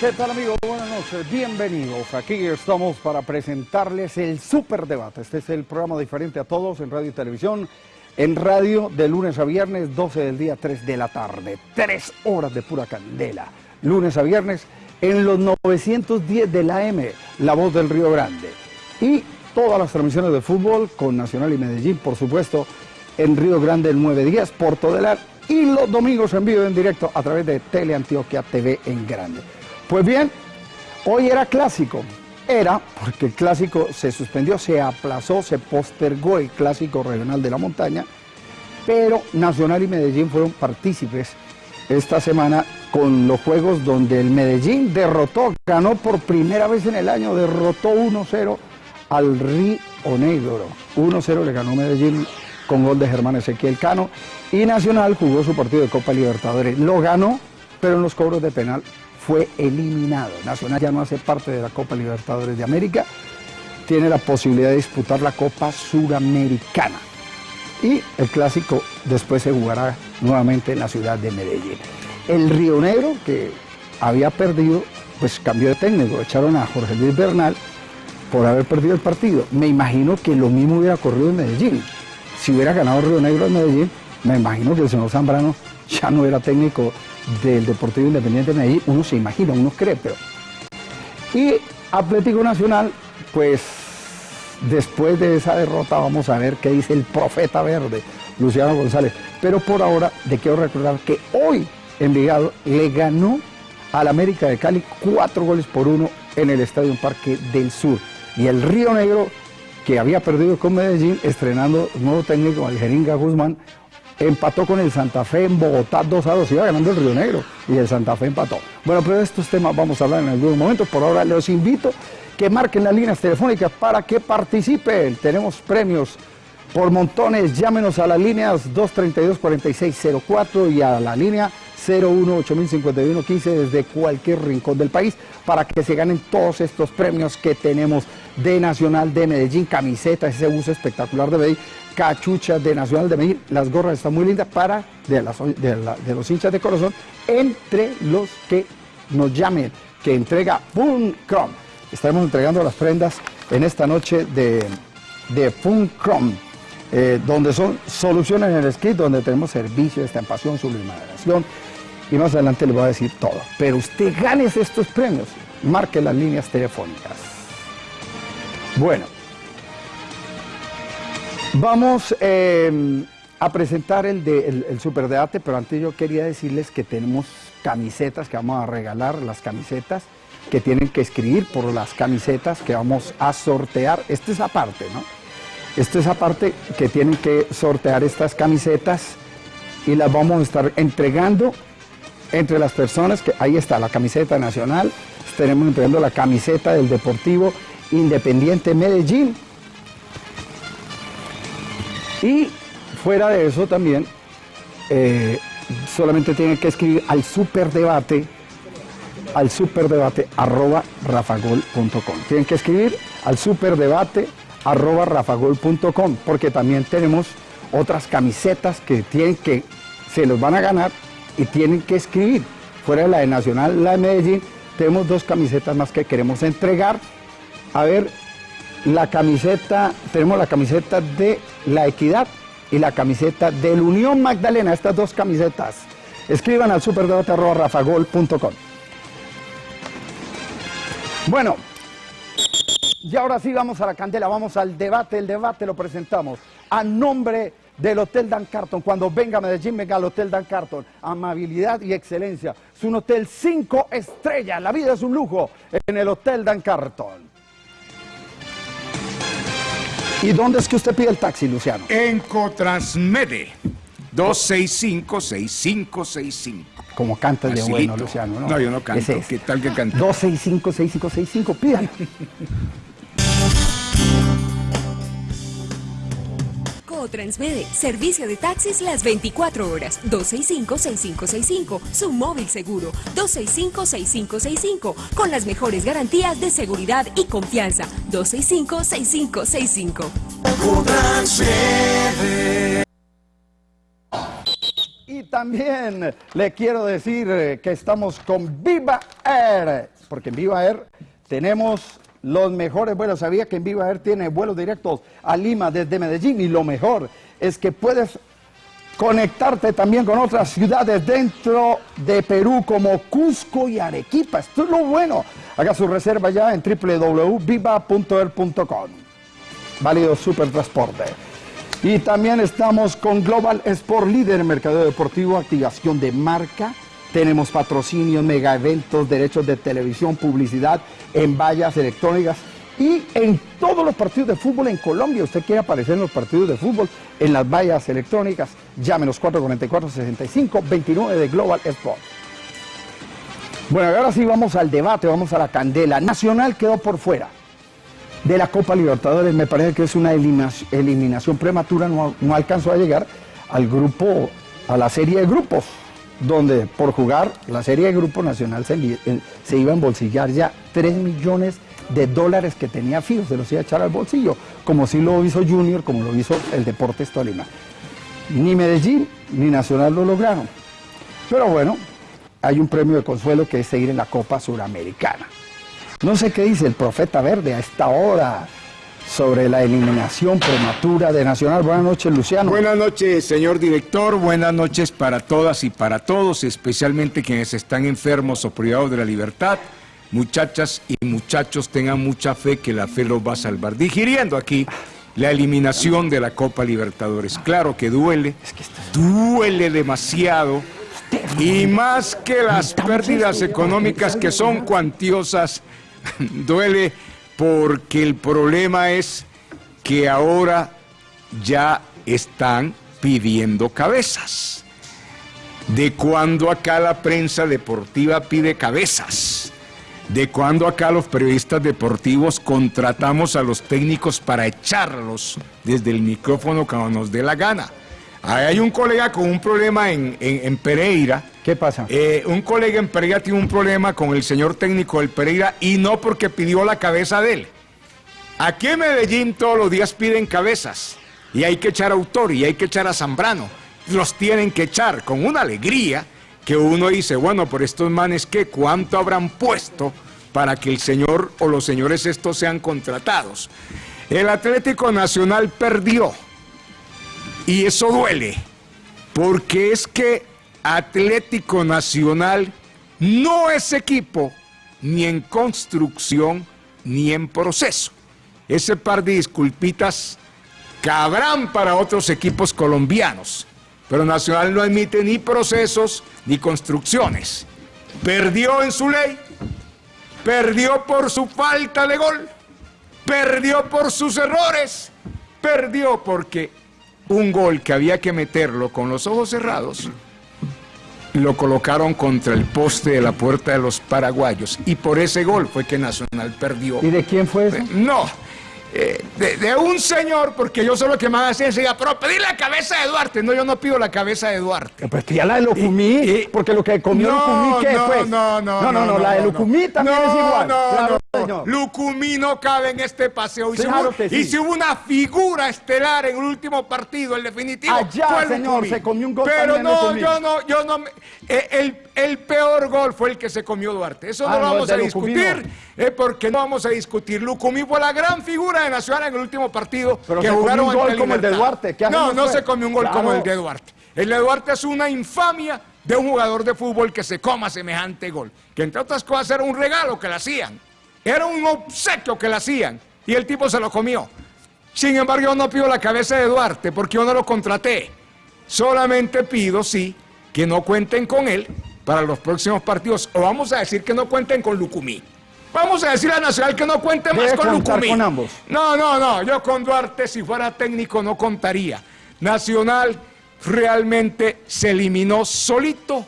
¿qué tal amigos? Buenas noches, bienvenidos. Aquí estamos para presentarles el Super Debate. Este es el programa diferente a todos en radio y televisión. En radio de lunes a viernes, 12 del día, 3 de la tarde. Tres horas de pura candela. Lunes a viernes en los 910 de la M, La Voz del Río Grande. Y todas las transmisiones de fútbol con Nacional y Medellín, por supuesto, en Río Grande el 910, Porto del Ar y los domingos en vivo en directo a través de Teleantioquia TV en Grande. Pues bien, hoy era clásico. Era porque el clásico se suspendió, se aplazó, se postergó el clásico regional de la montaña, pero Nacional y Medellín fueron partícipes esta semana con los juegos donde el Medellín derrotó, ganó por primera vez en el año, derrotó 1-0 al Río Negro. 1-0 le ganó Medellín con gol de Germán Ezequiel Cano y Nacional jugó su partido de Copa Libertadores. Lo ganó, pero en los cobros de penal fue eliminado. Nacional ya no hace parte de la Copa Libertadores de América, tiene la posibilidad de disputar la Copa Suramericana. Y el clásico después se jugará nuevamente en la ciudad de Medellín. El Río Negro, que había perdido, pues cambió de técnico, echaron a Jorge Luis Bernal por haber perdido el partido. Me imagino que lo mismo hubiera ocurrido en Medellín. Si hubiera ganado Río Negro en Medellín, me imagino que el señor Zambrano ya no era técnico del Deportivo Independiente de Medellín, uno se imagina, uno cree, pero... Y Atlético Nacional, pues después de esa derrota vamos a ver qué dice el profeta verde, Luciano González. Pero por ahora le quiero recordar que hoy Envigado le ganó al América de Cali cuatro goles por uno en el Estadio Parque del Sur. Y el Río Negro, que había perdido con Medellín, estrenando nuevo técnico, al Jeringa Guzmán, empató con el Santa Fe en Bogotá 2 a 2, iba ganando el Río Negro y el Santa Fe empató. Bueno, pero de estos temas vamos a hablar en algún momento, por ahora los invito que marquen las líneas telefónicas para que participen, tenemos premios por montones, llámenos a las líneas 232-4604 y a la línea 01805115 desde cualquier rincón del país para que se ganen todos estos premios que tenemos de Nacional de Medellín, camisetas, ese uso espectacular de Medellín, cachuchas de Nacional de Medellín, las gorras están muy lindas para de, de, los hinchas de corazón, entre los que nos llamen, que entrega Funcrom. Estaremos entregando las prendas en esta noche de, de. Eh, donde son soluciones en el script, donde tenemos servicio, estampación, sublimación, y más adelante les voy a decir todo. Pero usted gane estos premios, marque las líneas telefónicas. Bueno, vamos em, a presentar el, de, el, superdebate, pero antes yo quería decirles que tenemos camisetas que vamos a regalar, las camisetas que tienen que escribir por las camisetas que vamos a sortear. Esta es aparte, ¿no? Esta es aparte que tienen que sortear estas camisetas y las vamos a estar entregando entre las personas que ahí está la camiseta nacional, estaremos entregando la camiseta del Deportivo Independiente Medellín. Y fuera de eso también, eh, solamente tienen que escribir al superdebate, al superdebate arroba rafagol.com. Tienen que escribir al superdebate arroba rafagol.com porque también tenemos otras camisetas que tienen que, se los van a ganar y tienen que escribir. Fuera de la de Nacional, la de Medellín, tenemos dos camisetas más que queremos entregar. A ver, la camiseta, tenemos la camiseta de La Equidad y la camiseta del Unión Magdalena, estas dos camisetas. Escriban al superdebate.rafagol.com. Bueno, y ahora sí vamos a la candela, vamos al debate, el debate lo presentamos a nombre del Hotel Dan Carton. Cuando venga a Medellín, venga al Hotel Dan Carton. Amabilidad y excelencia. Es un hotel cinco estrellas. La vida es un lujo en el Hotel Dan Carton. ¿Y dónde es que usted pide el taxi, Luciano? En Cotransmede. 265-6565. Como canta de bueno, Luciano, ¿no? No, yo no canto. ¿Qué tal que canta? 265-6565. Pídalo. Transmede, servicio de taxis las 24 horas, 265-6565, su móvil seguro, 265-6565, con las mejores garantías de seguridad y confianza, 265-6565. Y también le quiero decir eh, que estamos con Viva Air, porque en Viva Air tenemos los mejores vuelos. Sabía que en Viva Air tiene vuelos directos a Lima desde Medellín y lo mejor es que puedes conectarte también con otras ciudades dentro de Perú como Cusco y Arequipa. Esto es lo bueno. Haga su reserva ya en www.viva.er.com. Válido Super Transporte. Y también estamos con Global Sport Líder en Mercado Deportivo, activación de marca. Tenemos patrocinios, mega eventos, derechos de televisión, publicidad en vallas electrónicas y en todos los partidos de fútbol en Colombia. Usted quiere aparecer en los partidos de fútbol, en las vallas electrónicas, llámenos 444-6529 de Global Sport. Bueno, ahora sí vamos al debate, vamos a la candela. Nacional quedó por fuera de la Copa Libertadores. Me parece que es una eliminación, prematura, no, alcanzó a llegar al grupo, a la serie de grupos, donde por jugar la serie de grupos nacional se, iba a embolsillar ya 3 millones de dólares que tenía fijos, se los iba a echar al bolsillo, como si lo hizo Junior, como lo hizo el Deportes Tolima. Ni Medellín ni Nacional lo lograron. Pero bueno, hay un premio de consuelo que es seguir en la Copa Suramericana. No sé qué dice el profeta verde a esta hora sobre la eliminación prematura de Nacional. Buenas noches, Luciano. Buenas noches, señor director. Buenas noches para todas y para todos, especialmente quienes están enfermos o privados de la libertad. Muchachas y muchachos, tengan mucha fe que la fe los va a salvar. Digiriendo aquí la eliminación de la Copa Libertadores. Claro que duele, duele demasiado. Y más que las pérdidas económicas que son cuantiosas, duele porque el problema es que ahora ya están pidiendo cabezas. ¿De cuando acá la prensa deportiva pide cabezas? ¿De cuando acá los periodistas deportivos contratamos a los técnicos para echarlos desde el micrófono cuando nos dé la gana? Hay un colega con un problema en, Pereira. ¿Qué pasa? Eh, un colega en Pereira tiene un problema con el señor técnico del Pereira y no porque pidió la cabeza de él. Aquí en Medellín todos los días piden cabezas y hay que echar a Autor y hay que echar a Zambrano. Los tienen que echar con una alegría que uno dice, bueno, por estos manes, ¿qué? ¿Cuánto habrán puesto para que el señor o los señores estos sean contratados? El Atlético Nacional perdió y eso duele, porque es que Atlético Nacional no es equipo ni en construcción ni en proceso. Ese par de disculpitas cabrán para otros equipos colombianos, pero Nacional no admite ni procesos ni construcciones. Perdió en su ley, perdió por su falta de gol, perdió por sus errores, perdió porque un gol que había que meterlo con los ojos cerrados, lo colocaron contra el poste de la puerta de los paraguayos. Y por ese gol fue que Nacional perdió. ¿Y de quién fue eso? No, eh, de, un señor, porque yo solo que me hacer enseguida, pero pedí la cabeza de Duarte. No, yo no pido la cabeza de Duarte. Pues ya la de Lucumí, porque lo que comió Lucumí, ¿qué no, fue? No, no, no, no, no, la de Lucumí también es igual. No, no, Lucumí no cabe en este paseo. Y, claro si, hubo, una figura estelar en el último partido, el definitivo. Allá, señor, se comió un gol Pero no, yo no, yo no. Eh, el, el, peor gol fue el que se comió Duarte. Eso no ah, lo vamos a discutir, eh, porque no vamos a discutir. Lucumí fue la gran figura de Nacional en el último partido Pero que jugaron un gol como el de Duarte. no, no se comió un gol como el de Duarte. El de Duarte es una infamia de un jugador de fútbol que se coma semejante gol. Que entre otras cosas era un regalo que le hacían. Era un obsequio que le hacían. Y el tipo se lo comió. Sin embargo, yo no pido la cabeza de Duarte porque yo no lo contraté. Solamente pido, sí, que no cuenten con él para los próximos partidos. O vamos a decir que no cuenten con Lucumí. Vamos a decir a Nacional que no cuente más con Lucumí. con ambos. No, no, no. Yo con Duarte, si fuera técnico, no contaría. Nacional realmente se eliminó solito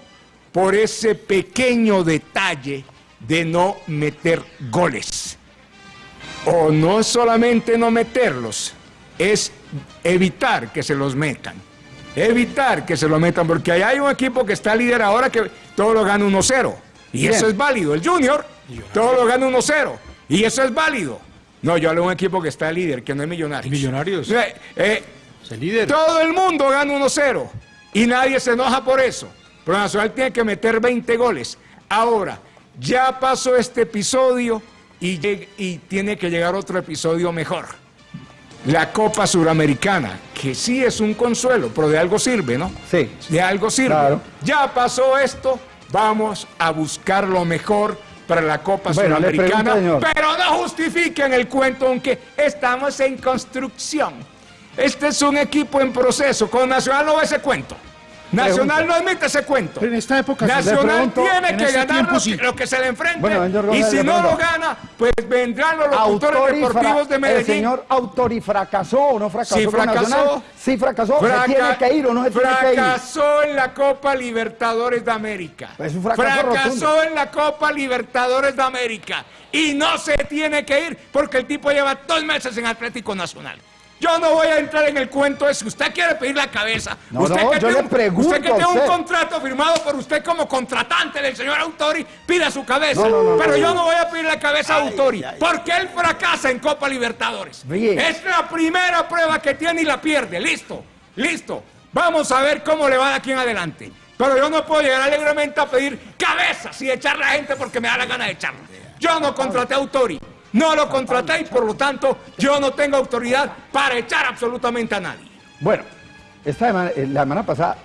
por ese pequeño detalle de no meter goles. O no solamente no meterlos, es evitar que se los metan. Evitar que se lo metan, porque ahí hay un equipo que está líder ahora que todo lo gana 1-0. Y eso es válido. El Junior todo lo gana 1-0. Y eso es válido. No, yo hablo de un equipo que está líder, que no es Millonarios. Millonarios. Eh, eh, líder. Todo el mundo gana 1-0. Y nadie se enoja por eso. Pero Nacional tiene que meter 20 goles. Ahora, ya pasó este episodio y, y tiene que llegar otro episodio mejor. La Copa Suramericana, que sí es un consuelo, pero de algo sirve, ¿no? Sí. De algo sirve. Claro. Ya pasó esto, vamos a buscar lo mejor para la Copa Bueno, señor. pero no justifiquen el cuento aunque estamos en construcción. Este es un equipo en proceso, con Nacional no ese cuento. Nacional no admite ese cuento. Pero en esta época Nacional pregunto, tiene en que este ganar lo, sí. que, lo que se le enfrente. Bueno, señor y si no lo gana, pues vendrán los locutores deportivos de El Medellín. señor Autor y fracasó o no fracasó Sí, fracasó. Nacional? Sí, fracasó. ¿Se tiene que ir o no se tiene que ir? fracasó en la Copa Libertadores de América. Es un fracaso fracasó rotundo. en la Copa Libertadores de América. Y no se tiene que ir porque el tipo lleva dos meses en Atlético Nacional. Yo no voy a entrar en el cuento de si usted quiere pedir la cabeza. No, usted no, que yo tiene le un- pregunto Usted que a tiene un usted. contrato firmado por usted como contratante del señor Autori, pida su cabeza. No, no, no, Pero no, yo no. voy a pedir la cabeza a Autori porque él fracasa en Copa Libertadores. Bien. Es la primera prueba que tiene y la pierde. Listo, listo. Vamos a ver cómo le va de aquí en adelante. Pero yo no puedo llegar alegremente a pedir cabezas y echar a la gente porque me da la gana de echarla. Yo no contraté a Autori. No lo contraté y por lo tanto yo no tengo autoridad para echar absolutamente a nadie. Bueno, esta semana, eh, la semana pasada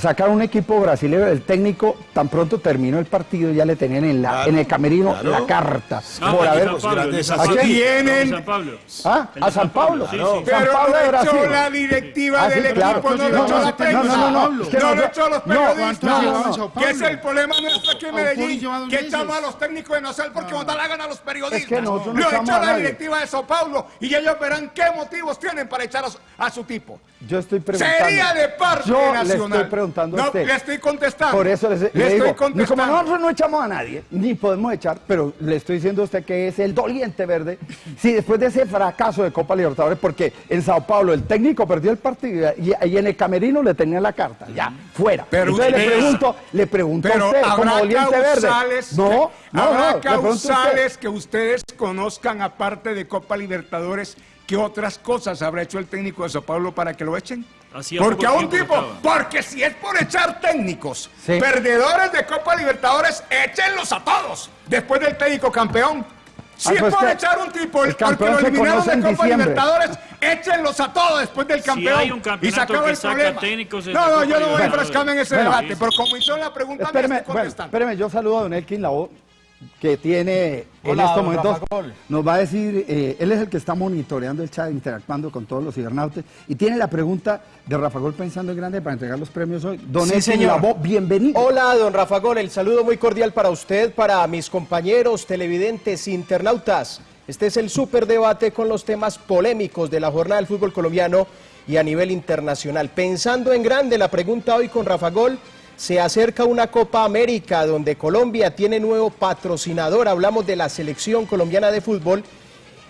sacaron un equipo brasileño, el técnico tan pronto terminó el partido ya le tenían en, la, Claro, en el camerino claro. la carta No, por haber San Pablo, San ¿A Pablo. quién? San Pablo. ¿Ah? A San Pablo. Sí, San sí. Pero Pablo lo de echó la directiva Ah, sí, del claro. equipo, no lo No, echó no, la no, prensa. no, no, no, no no, lo echó los no, periodistas. no, no, no. Que es el problema nuestro aquí en Medellín, que echamos a los técnicos de Nacional porque nos da la gana a los periodistas. No lo echó a la directiva de Sao Paulo y ellos verán qué motivos tienen para echar a su, a tipo. Yo estoy preguntando. Sería de parte nacional. le estoy preguntando a no, usted. le estoy contestando. Por eso le, le le digo, estoy ni como contestando. nosotros no echamos a nadie, ni podemos echar, pero le estoy diciendo a usted que es el doliente verde. Si después de ese fracaso de Copa Libertadores, porque en Sao Paulo el técnico perdió el partido y, y en el camerino le tenía la carta, ya, fuera. Pero Entonces le pregunto, le pregunto a Pero usted, como doliente verde. causales, No, no, habrá no, a usted. causales que ustedes conozcan aparte de Copa Libertadores, ¿qué otras cosas habrá hecho el técnico de Sao Paulo para que lo echen? Hacía porque a un tipo, estaba. porque si es por echar técnicos, Sí. perdedores de Copa Libertadores, échenlos a todos, después del técnico campeón. Si Ah, es pues por que echar un tipo, el el porque campeón lo eliminaron de Copa diciembre. Libertadores, échenlos a todos después del Si campeón. hay un y campeonato se acaba que el problema. técnicos es No, no, yo no voy a enfrascarme en ese Bueno, debate, pero como hicieron la pregunta, me Espéreme, estoy bueno, contestando. espéreme, yo saludo a don Elkin Labo, que tiene en estos momentos, nos va a decir, eh, él es el que está monitoreando el chat, interactuando con todos los cibernautes, y tiene la pregunta de Rafa Gol pensando en grande para entregar los premios hoy. Don Sí, señor. Labo, bienvenido. Hola, don Rafa Gol, el saludo muy cordial para usted, para mis compañeros televidentes, internautas. Este es el superdebate con los temas polémicos de la jornada del fútbol colombiano y a nivel internacional. Pensando en grande, la pregunta hoy con Rafa Gol, se acerca una Copa América donde Colombia tiene nuevo patrocinador, hablamos de la selección colombiana de fútbol.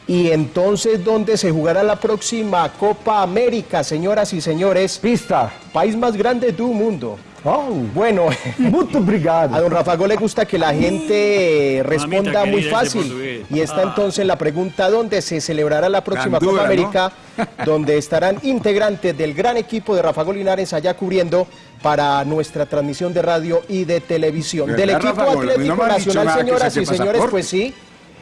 Y entonces, ¿dónde se jugará la próxima Copa América, señoras y señores? Pista. País más grande del mundo. Oh, Bueno, muito a obrigado. don Rafa Gol le gusta que la gente eh, responda Mamita muy fácil. Y está entonces la pregunta, ¿dónde se celebrará la próxima Copa ¿no? América? Donde estarán integrantes del gran equipo de Rafa Gol Linares allá cubriendo para nuestra transmisión de radio y de televisión. ¿Verdad, Del equipo Rafa Atlético no Nacional, señoras y señores, pues sí,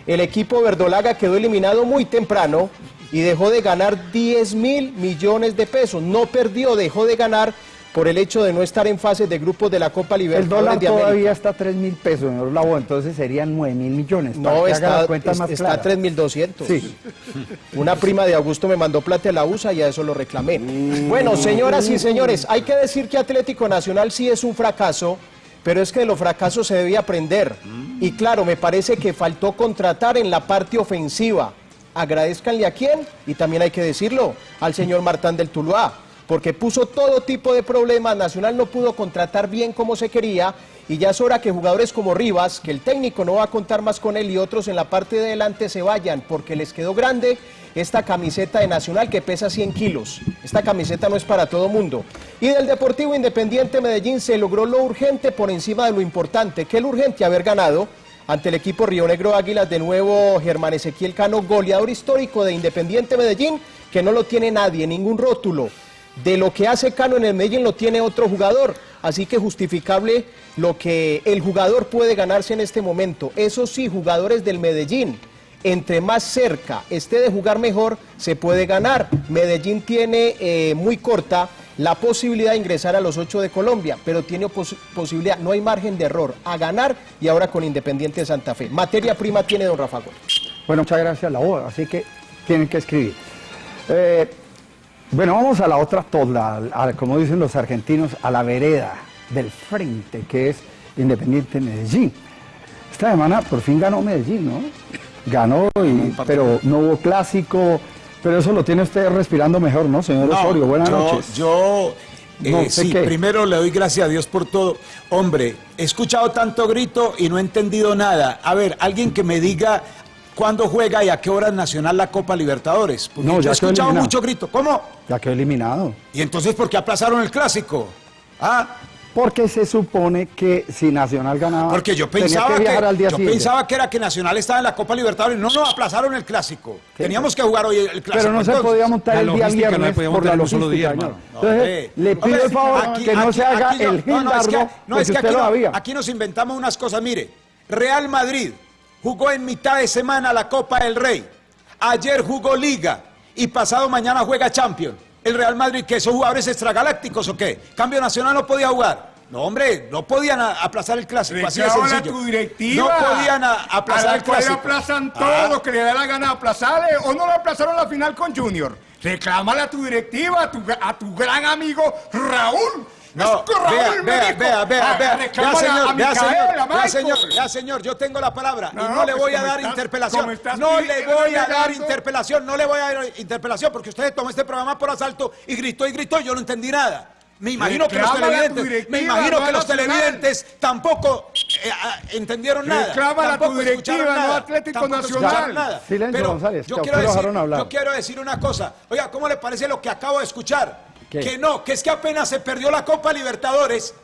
el equipo verdolaga quedó eliminado muy temprano y dejó de ganar 10 mil millones de pesos. No perdió, dejó de ganar por el hecho de no estar en fase de grupos de la Copa El Libertadores dólar de América. todavía está a 3 mil pesos, señor Labo, entonces serían 9 mil millones. No, está, es- más está a claras. 3.200. Sí. Una prima de Augusto me mandó plata de la USA y a eso lo reclamé. Mm. Bueno, señoras y señores, hay que decir que Atlético Nacional sí es un fracaso, pero es que de los fracasos se debía aprender. Y claro, me parece que faltó contratar en la parte ofensiva. Agradezcanle a quién, y también hay que decirlo, al señor Martán del Tuluá, porque puso todo tipo de problemas, Nacional no pudo contratar bien como se quería, y ya es hora que jugadores como Rivas, que el técnico no va a contar más con él, y otros en la parte de delante se vayan, porque les quedó grande esta camiseta de Nacional que pesa 100 kilos. Esta camiseta no es para todo mundo. Y del Deportivo Independiente Medellín se logró lo urgente por encima de lo importante, que el urgente haber ganado ante el equipo Río Negro Águilas, de nuevo Germán Ezequiel Cano, goleador histórico de Independiente Medellín, que no lo tiene nadie, ningún rótulo. De lo que hace Cano en el Medellín lo tiene otro jugador. Así que justificable lo que el jugador puede ganarse en este momento. Eso sí, jugadores del Medellín, entre más cerca esté de jugar mejor, se puede ganar. Medellín tiene eh, muy corta la posibilidad de ingresar a los ocho de Colombia, pero tiene posibilidad, no hay margen de error, a ganar y ahora con Independiente de Santa Fe. Materia prima tiene don Rafa Gómez. Bueno, muchas gracias la así que tienen que escribir. Eh, bueno, vamos a la otra toda, como dicen los argentinos, a la vereda del frente, que es Independiente Medellín. Esta semana por fin ganó Medellín, ¿no? Ganó, pero no hubo clásico, pero eso lo tiene usted respirando mejor, ¿no, señor Osorio? Buenas noches. Yo, eh, sí, primero le doy gracias a Dios por todo. Hombre, he escuchado tanto grito y no he entendido nada. A ver, alguien que me diga cuándo juega y a qué hora es Nacional la Copa Libertadores. no, ya he escuchado mucho grito. ¿Cómo? Ya quedó eliminado. ¿Y entonces por qué aplazaron el clásico? ¿Ah? Porque se supone que si Nacional ganaba. Porque yo pensaba que, yo pensaba que era que Nacional estaba en la Copa Libertadores. No, no, aplazaron el clásico. Teníamos que jugar hoy el clásico. Pero no se podía montar el día viernes no por la logística, día, Entonces, le pido el favor que no se haga el no, es que, no, es que aquí, aquí nos inventamos unas cosas. Mire, Real Madrid jugó en mitad de semana la Copa del Rey. Ayer jugó Liga y pasado mañana juega Champions. El Real Madrid, que son jugadores extragalácticos o qué? Cambio Nacional no podía jugar. No, hombre, no podían aplazar el clásico. Así de sencillo. tu directiva. No podían aplazar el clásico. aplazan todo ah. lo que le da la gana aplazarle. O no lo aplazaron la final con Junior. Reclámale a tu directiva, a tu, a tu gran amigo Raúl no, vea, vea, vea, vea, vea, ya señor, ya señor, ya señor, ya señor, yo tengo la palabra y no le pues voy a dar interpelación, no le voy a dar interpelación, no le voy a dar interpelación porque usted tomó este programa por asalto y gritó y gritó y yo no entendí nada. Me imagino que los televidentes, me imagino que los televidentes tampoco eh, ah, entendieron nada. Reclama a tu directiva, no Atlético Nacional. Nada. Silencio, González, yo quiero, decir, yo quiero decir una cosa. Oiga, ¿cómo le parece lo que acabo de escuchar? Que no, que es que apenas se perdió la Copa Libertadores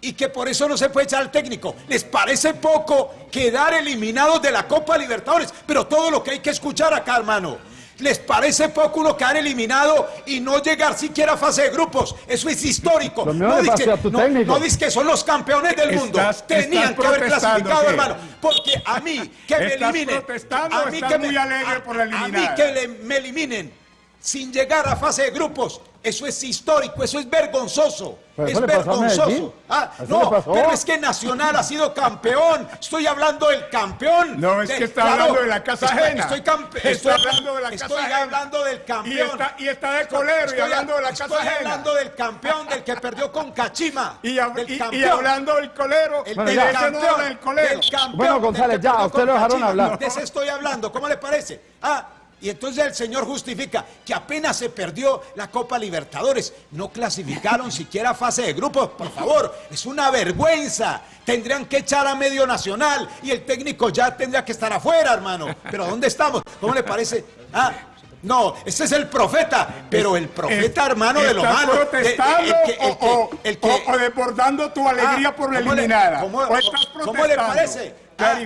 y que por eso no se puede echar al técnico. ¿Les parece poco quedar eliminados de la Copa Libertadores? Pero todo lo que hay que escuchar acá, hermano. ¿Les parece poco uno quedar eliminado y no llegar siquiera a fase de grupos? Eso es histórico. No dice, no, que son los campeones del mundo. Tenían que haber clasificado, hermano. Porque a mí que me eliminen. A mí que me, por a mí que me eliminen sin llegar a fase de grupos. Eso es histórico, eso es vergonzoso. Es vergonzoso. Ah, no, pero es que Nacional ha sido campeón. Estoy hablando del campeón. No, es que está hablando de la casa ajena. Estoy, estoy, hablando de la casa estoy hablando del campeón. Y está, de colero y hablando de la casa ajena. Estoy hablando del campeón, del que perdió con Cachima. Y, hablando del colero. El, del, campeón, del colero. bueno, González, ya, usted lo dejaron hablar. De ese estoy hablando. ¿Cómo le parece? Ah, y entonces el Señor justifica que apenas se perdió la Copa Libertadores, no clasificaron siquiera fase de grupos, por favor, es una vergüenza. Tendrían que echar a medio nacional y el técnico ya tendría que estar afuera, hermano. Pero ¿dónde estamos? ¿Cómo le parece? Ah, no, ese es el profeta, pero el profeta, hermano, de lo malo. protestando o, desbordando tu alegría ah, por la eliminada? ¿cómo, ¿Cómo le parece? Ah,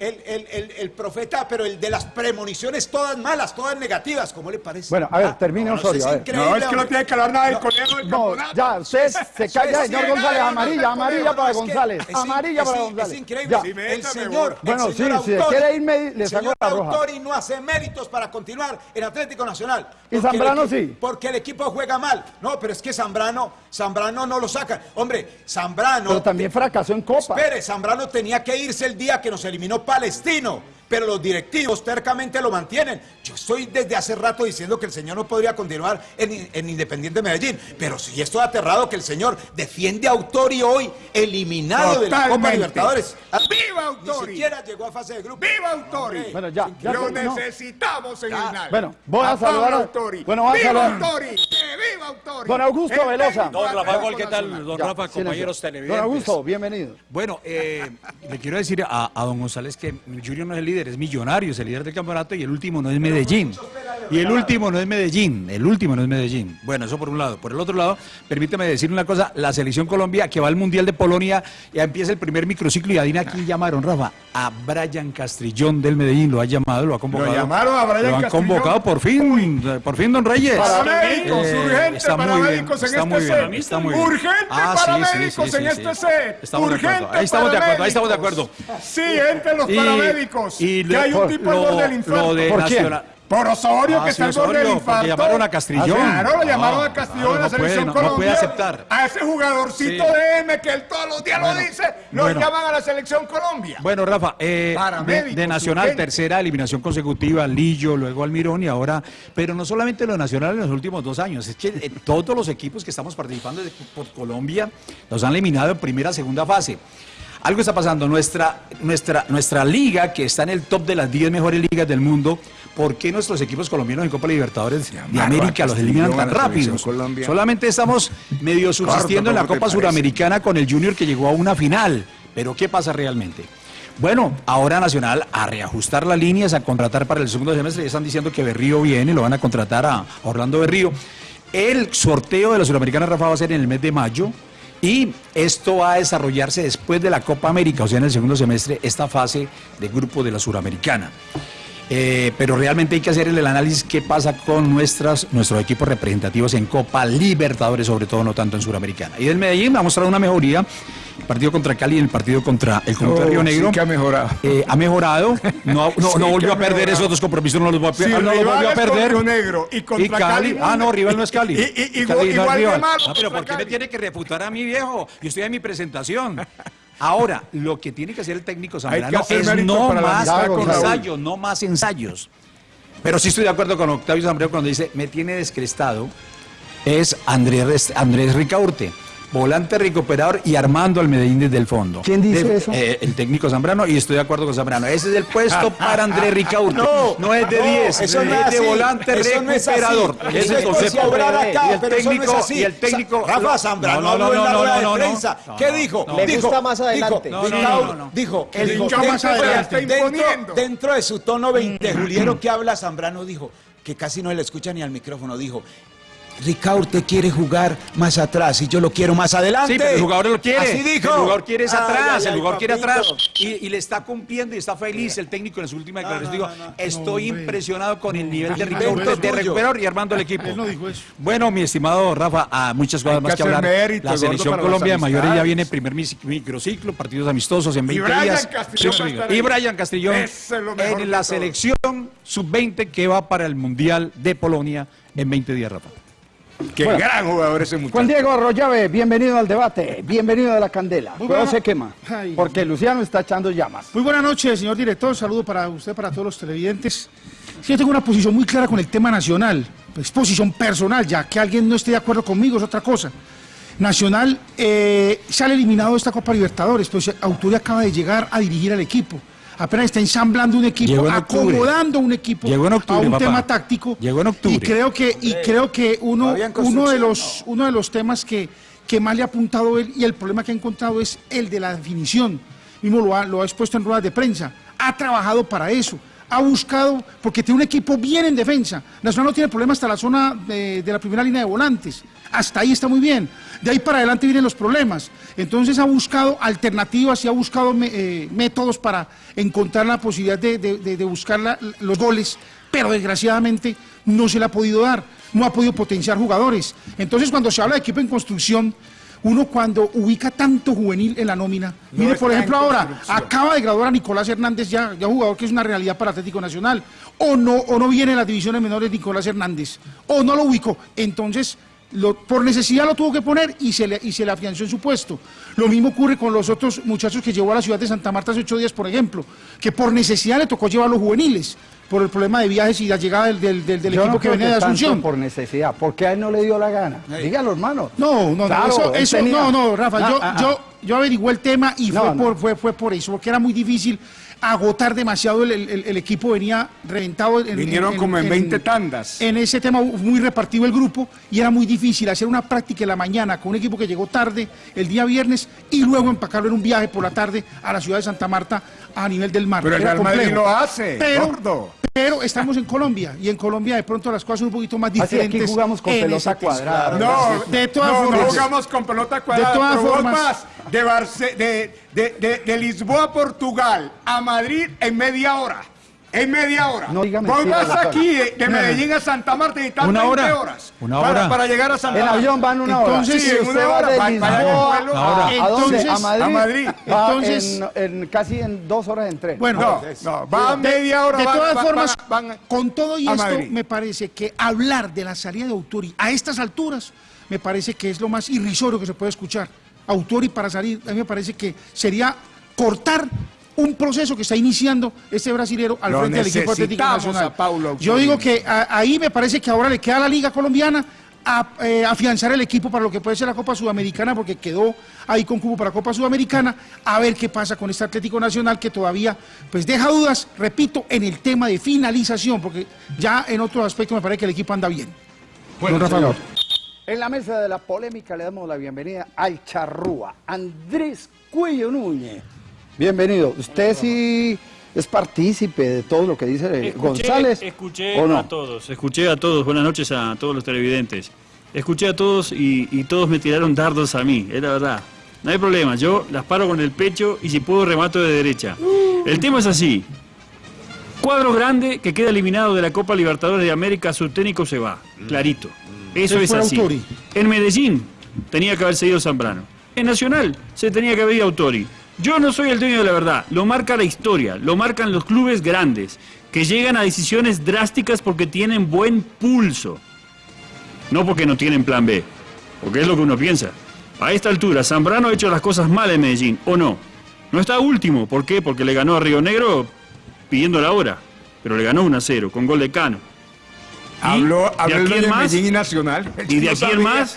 el, profeta, pero el de las premoniciones todas malas, todas negativas, ¿cómo le parece? Bueno, a ver, ah, termine Osorio. No, es que no tiene que hablar nada del no, No, ya, usted se calla, señor González, amarilla, amarilla para González, amarilla para González. Es increíble, el señor, bueno, sí, si quiere irme, le saco la roja. autor y no hace méritos para continuar en Atlético Nacional. Y Zambrano sí. Porque el equipo juega mal. No, pero es que Zambrano, Zambrano no lo saca. Hombre, Zambrano... Pero también fracasó en Copa. Espere, Zambrano tenía que irse el día que nos eliminó Palestino, pero los directivos tercamente lo mantienen. Yo estoy desde hace rato diciendo que el señor no podría continuar en, Independiente Medellín, pero sí estoy aterrado que el señor defiende a Autori hoy eliminado de la Copa Libertadores. ¡Viva Autori! Ni siquiera llegó a fase de grupo. ¡Viva Autori! Bueno, ya, ya Lo necesitamos en el Bueno, voy a, saludar a Autori. Bueno, vamos ¡Viva a Autori! ¡Viva Autori! Don Augusto Velosa. Don Rafa, ¿qué tal? Don Rafa, compañeros televidentes. Don Augusto, bienvenido. Bueno, eh, le quiero decir a, a don González que Junior no es el líder, es Millonarios, el líder del campeonato, y el último no es Medellín. Y el último no es Medellín, el último no es Medellín. Bueno, eso por un lado. Por el otro lado, permíteme decir una cosa, la selección Colombia que va al Mundial de Polonia, ya empieza el primer microciclo y adivina quién llamaron, Rafa, a Brian Castrillón del Medellín, lo ha llamado, lo ha convocado. Lo llamaron a Brian Lo han Castrillón. convocado por fin, por fin, don Reyes. Paramédicos, Eh, urgente, está muy bien, paramédicos en está este set. está muy bien. Urgente, Ah, sí, sí, paramédicos sí, sí, en este set. Estamos de acuerdo, ahí estamos de acuerdo, ahí estamos de acuerdo. Sí, entre los Y- paramédicos. y que lo- hay un tipo al borde del infarto. lo de ¿Por quién? Nacional- Por Osorio, Ah, que está al borde del infarto. llamaron a Castrillón. Claro, lo llamaron a Castrillón claro, a la puede, selección no puede Colombia. aceptar. A ese jugadorcito Sí. de M que él todos los días Bueno, lo dice, lo bueno. llaman a la selección Colombia. Bueno, Rafa, eh, de, Nacional, urgente. tercera eliminación consecutiva, Lillo, luego Almirón y ahora, pero no solamente lo de Nacional en los últimos dos años, es que eh, todos los equipos que estamos participando de- por Colombia los han eliminado en primera, segunda fase. Algo está pasando, nuestra, nuestra, nuestra liga, que está en el top de las 10 mejores ligas del mundo, ¿por qué nuestros equipos colombianos en Copa Libertadores de América los eliminan tan rápido? Solamente estamos medio subsistiendo en la ¿cómo te Copa? Suramericana con el Junior que llegó a una final. Pero ¿qué pasa realmente? Bueno, ahora Nacional a reajustar las líneas, a contratar para el segundo semestre. Ya están diciendo que Berrío viene, lo van a contratar a Orlando Berrío. El sorteo de la Suramericana, Rafa, va a ser en el mes de mayo. Y esto va a desarrollarse después de la Copa América, o sea, en el segundo semestre, esta fase de grupo de la Suramericana. Eh, pero realmente hay que hacer el análisis qué pasa con nuestras, nuestros equipos representativos en Copa Libertadores, sobre todo no tanto en Suramericana. Y del Medellín ha mostrado una mejoría, el partido contra Cali y el partido contra el contra Oh, Río sí Negro. que ha mejorado. Eh, ha mejorado, no, no, Sí no volvió a perder mejorado. esos dos compromisos, no los, volvió- Si no los volvió a perder. Río Negro y contra Cali, Cali, ah no, rival no es Cali. Y- y- igual- Cali no es igual rival. Ah, pero ¿por qué me Cali? tiene que refutar a mi viejo? Yo estoy en mi presentación. Ahora, lo que tiene que hacer el técnico Zambrano es no más ensayos, no más ensayos. Pero sí estoy de acuerdo con Octavio Zambrano cuando dice, me tiene descrestado, es Andrés, Andrés Ricaurte. Volante recuperador y armando al Medellín desde el fondo. ¿Quién dice De- eso? eh, el técnico Zambrano y estoy de acuerdo con Zambrano. Ese es el puesto para Andrés Ricaurte. No, es de no, 10, eso no es es de volante Eso no es así. recuperador. Eso Ese es el es concepto. acá, y el no es técnico, así. y el técnico. Rafa Zambrano No, no, habló en la no, no, de no, no. prensa. No, ¿Qué no, dijo? no. Le dijo, gusta más adelante. Dijo, No, no, Ricaur- no, no. dijo, El dijo, hincha más dentro, adelante, dentro- imponiendo. dentro de su tono 20 juliero que habla Zambrano dijo, que casi no le escucha ni al micrófono, dijo, Ricaurte quiere jugar más atrás y yo lo quiero más adelante. Sí, pero el jugador lo quiere. Así dijo. El jugador quiere es atrás, ay, el ay, jugador quiere atrás. Y, y le está cumpliendo y está feliz el técnico en su última declaración. Digo, estoy impresionado con el nivel de Ricardo de tuyo. recuperador y armando el equipo. Él no dijo eso. Bueno, mi estimado Rafa, a muchas cosas Hay más que que hacer hablar. mérito, la selección Colombia de mayores ya viene primer microciclo, partidos amistosos en 20 Brian días. Castrillón y. Brian Castrillón en la selección sub-20 que va para el Mundial de Polonia en 20 días, Rafa. Qué Bueno. gran jugador ese muchacho. Juan Diego Arroyave, bienvenido al debate, bienvenido a la candela. Muy buena- se quema, Ay. porque Luciano está echando llamas. Muy buenas noches, señor director. Saludo para usted, para todos los televidentes. Sí, yo tengo una posición muy clara con el tema nacional. Es posición personal, ya que alguien no esté de acuerdo conmigo es otra cosa. Nacional eh, sale eliminado de esta Copa Libertadores, pues Autori acaba de llegar a dirigir al equipo. Apenas está ensamblando un equipo, Llegó en acomodando un equipo Llegó en octubre, a un papá. tema táctico. Llegó en octubre. Y creo que, y creo que uno, uno, de los, uno de los temas que, que más le ha apuntado él y el problema que ha encontrado es el de la definición. Mismo lo ha, lo ha expuesto en ruedas de prensa. Ha trabajado para eso. Ha buscado, porque tiene un equipo bien en defensa. Nacional no tiene problema hasta la zona de, de la primera línea de volantes. Hasta ahí está muy bien. De ahí para adelante vienen los problemas. Entonces ha buscado alternativas y ha buscado eh, métodos para encontrar la posibilidad de, de- de- de buscar la- los goles, pero desgraciadamente no se le ha podido dar, no ha podido potenciar jugadores. Entonces cuando se habla de equipo en construcción, uno cuando ubica tanto juvenil en la nómina, mire por ejemplo ahora, acaba de graduar a Nicolás Hernández ya, ya jugador que es una realidad para Atlético Nacional, o no, o no viene en las divisiones menores Nicolás Hernández, o no lo ubicó, entonces por necesidad lo tuvo que poner y se, le, y se le afianzó en su puesto. Lo mismo ocurre con los otros muchachos que llevó a la ciudad de Santa Marta hace ocho días, por ejemplo, que por necesidad le tocó llevar a los juveniles, por el problema de viajes y la llegada del, del- del- del Yo equipo no que venía de Asunción. por necesidad, porque a él no le dio la gana. Dígalo, hermano. No, no, no, Claro, eso, eso- tenía- no, no, Rafa, Ah, yo, ah, ah. yo, yo averigué el tema y No, fue, no. Por, fue, fue por eso, porque era muy difícil agotar demasiado, el, el- el equipo venía reventado. En, Vinieron como en 20 tandas. En ese tema muy repartido el grupo y era muy difícil hacer una práctica en la mañana con un equipo que llegó tarde el día viernes y luego empacarlo en un viaje por la tarde a la ciudad de Santa Marta a nivel del mar. Pero el Real Madrid lo hace, Pero, gordo. Pero estamos en Colombia y en Colombia de pronto las cosas son un poquito más Así diferentes. aquí jugamos con pelota cuadrada. No, De todas no, no formas- jugamos con pelota cuadrada. De todas pero vos formas- vas de, Barce- de, de- de- de Lisboa a Portugal a Madrid en media hora. En media hora. No diga vas doctor. aquí de, de Medellín a Santa Marta y estás Una 20 hora. horas. Una hora. para llegar a Santa En Marta. avión van una hora. Entonces, Si sí, en una hora, va- en Lisboa a, ¿a dónde? Entonces- A Madrid. a Madrid. Entonces- en, en casi en dos horas en tren. Bueno, No, no, va a media hora. de van- todas van- formas, van- con todo y esto, Madrid. me parece que hablar de la salida de Autori a estas alturas, me parece que es lo más irrisorio que se puede escuchar. Autori para salir, a mí me parece que sería cortar un proceso que está iniciando este brasilero al Lo frente del equipo Atlético Nacional. a Paulo. Yo digo que a- ahí me parece que ahora le queda a la Liga Colombiana a, eh, afianzar el equipo para lo que puede ser la Copa Sudamericana, porque quedó ahí con cubo para Copa Sudamericana, a ver qué pasa con este Atlético Nacional que todavía pues deja dudas, repito, en el tema de finalización, porque ya en otros aspectos me parece que el equipo anda bien. Bueno, señor. En la mesa de la polémica le damos la bienvenida al charrúa, Andrés Cuello Núñez. Bienvenido. Usted sí es partícipe de todo lo que dice Escuché, González. escuché ¿o no? a todos, escuché a todos, buenas noches a todos los televidentes. Escuché a todos y, y todos me tiraron dardos a mí, es la verdad. No hay problema, yo las paro con el pecho y si puedo remato de derecha. El tema es así. Cuadro grande que queda eliminado de la Copa Libertadores de América, su técnico se va, clarito. Eso Se es así. Autori. En Medellín tenía que haber seguido Zambrano. En Nacional se tenía que haber ido Autori. Yo no soy el dueño de la verdad, lo marca la historia, lo marcan los clubes grandes, que llegan a decisiones drásticas porque tienen buen pulso. No porque no tienen plan B, porque es lo que uno piensa. A esta altura, Zambrano ha hecho las cosas mal en Medellín, ¿o no? No está último, ¿por qué? Porque le ganó a Río Negro pidiendo la hora, pero le ganó 1 a 0 con gol de Cano. ¿Y Habló, de habló aquí de más? Medellín y Nacional. Y de No aquí en más,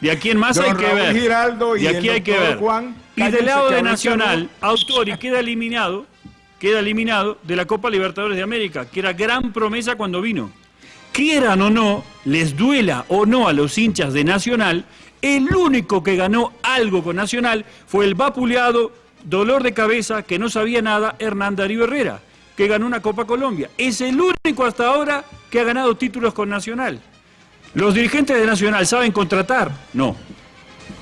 de aquí en más Don hay que ver. Giraldo y de aquí el hay que ver. Juan, y del lado de ahorita Nacional, Autori queda eliminado, queda eliminado de la Copa Libertadores de América, que era gran promesa cuando vino. Quieran o no, les duela o no a los hinchas de Nacional, el único que ganó algo con Nacional fue el vapuleado, dolor de cabeza, que no sabía nada, Hernán Darío Herrera, que ganó una Copa Colombia. Es el único hasta ahora que ha ganado títulos con Nacional. ¿Los dirigentes de Nacional saben contratar? No.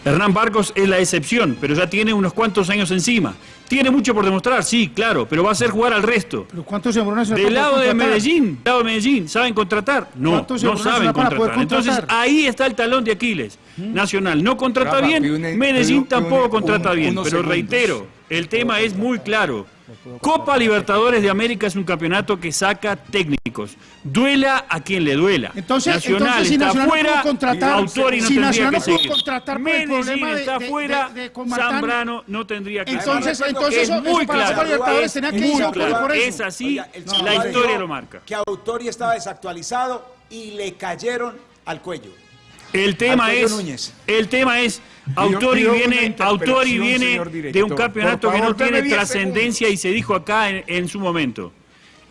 Hernán Barcos es la excepción, pero ya tiene unos cuantos años encima. Tiene mucho por demostrar, sí, claro, pero va a hacer jugar al resto. Pero ¿cuántos Del lado de? Medellín, del lado de Medellín, ¿saben contratar? No, ¿Cuántos no saben contratar. Entonces ahí está el talón de Aquiles. Nacional no contrata Rafa, bien, Medellín tampoco un- contrata un- bien, pero segundos. reitero, el tema es muy claro. Copa Libertadores de América es un campeonato que saca técnicos. Duela a quien le duela. Entonces- Nacional entonces, si está Nacional no fuera, pudo contratar- Autori no si tendría Nacional que no pudo seguir. contratar por el problema de- está de- fuera, de- de Comartán. Zambrano no tendría que Entonces, seguir. entonces es eso- muy claro. Copa Libertadores Es tenía que claro. por eso. Es así, Oiga, la historia lo marca. Que Autori estaba desactualizado y le cayeron al cuello. El tema es, Núñez. el tema es, Autori viene, Autori viene de un campeonato que no tiene deme 10 trascendencia y se dijo acá en, en su momento.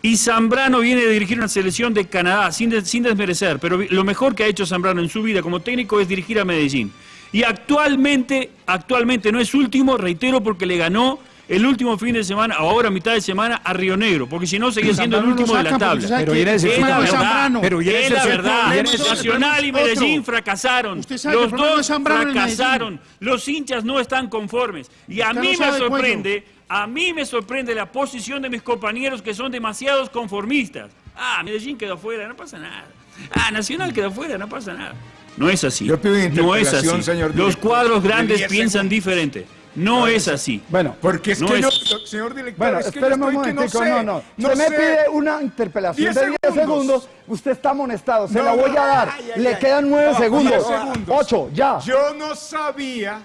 Y Zambrano viene de dirigir una selección de Canadá, sin, sin desmerecer, pero lo mejor que ha hecho Zambrano en su vida como técnico es dirigir a Medellín. Y actualmente, actualmente no es último, reitero, porque le ganó el último fin de semana, o ahora mitad de semana, a Río Negro, porque si no seguía siendo el último de la tabla. Pero Es la verdad. Pero viene es la verdad. Nacional y. Medellín fracasaron. Usted sabe que el Los dos fracasaron. Los hinchas no están conformes. Y a mí me sorprende, a mí me sorprende la posición de mis compañeros que son demasiados conformistas. Ah, Medellín quedó afuera, no pasa nada. Ah, Nacional quedó afuera, no pasa nada. No es así. Yo pido no es así. señor Los cuadros de grandes 10 piensan segundos. diferente. No es así. Bueno, Porque es No que es- yo, señor director, bueno, es que yo espéreme un que no sé, no, no. no Se me sé. pide una interpelación 10 de 10 segundos. segundos, usted está amonestado, se No, la voy no, a dar. ay, ay, Le ay. quedan 9 No, segundos. 10 segundos. 8, ya. Yo no sabía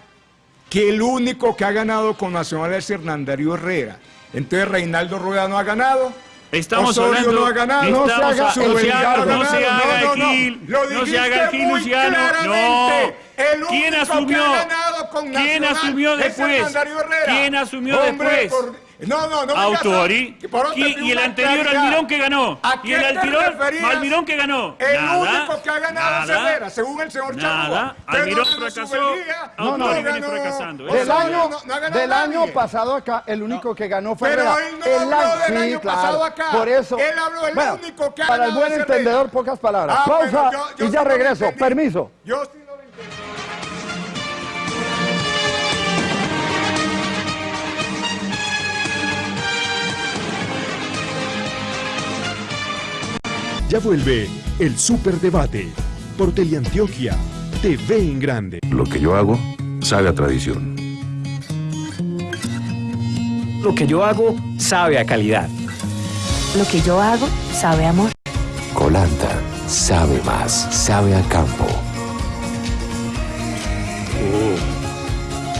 que el único que ha ganado con Nacional es Hernán Darío Herrera. Entonces Reinaldo Rueda no ha ganado. Estamos Osorio hablando. no ha ganado. No se haga- Luciano, no se haga. Gil. No se haga Gil, Luciano. No. El ¿Quién asumió? que ha ganado con ¿Quién asumió es después? ¿Quién asumió Hombre, después? por- No, no, no. otro Y, y el anterior claridad. Almirón que ganó. ¿A Y el te anterior? Almirón que ganó. El Nada, único que ha ganado nada, Cervera, según el señor Nada. Usted Almirón fracasó. No, no, no viene ganó- fracasando. o Del año, no- no ha ganado del año pasado acá, el único que ganó fue Pero él no El habló año- del sí, año claro. pasado acá. Por eso. Él habló del bueno, único que ha Para el ganado buen entendedor, pocas palabras. Ah, Pausa y ya regreso. Permiso. Yo Ya vuelve el Superdebate por Teleantioquia TV en Grande. Lo que yo hago sabe a tradición. Lo que yo hago sabe a calidad. Lo que yo hago sabe a amor. Colanta sabe más, sabe a campo.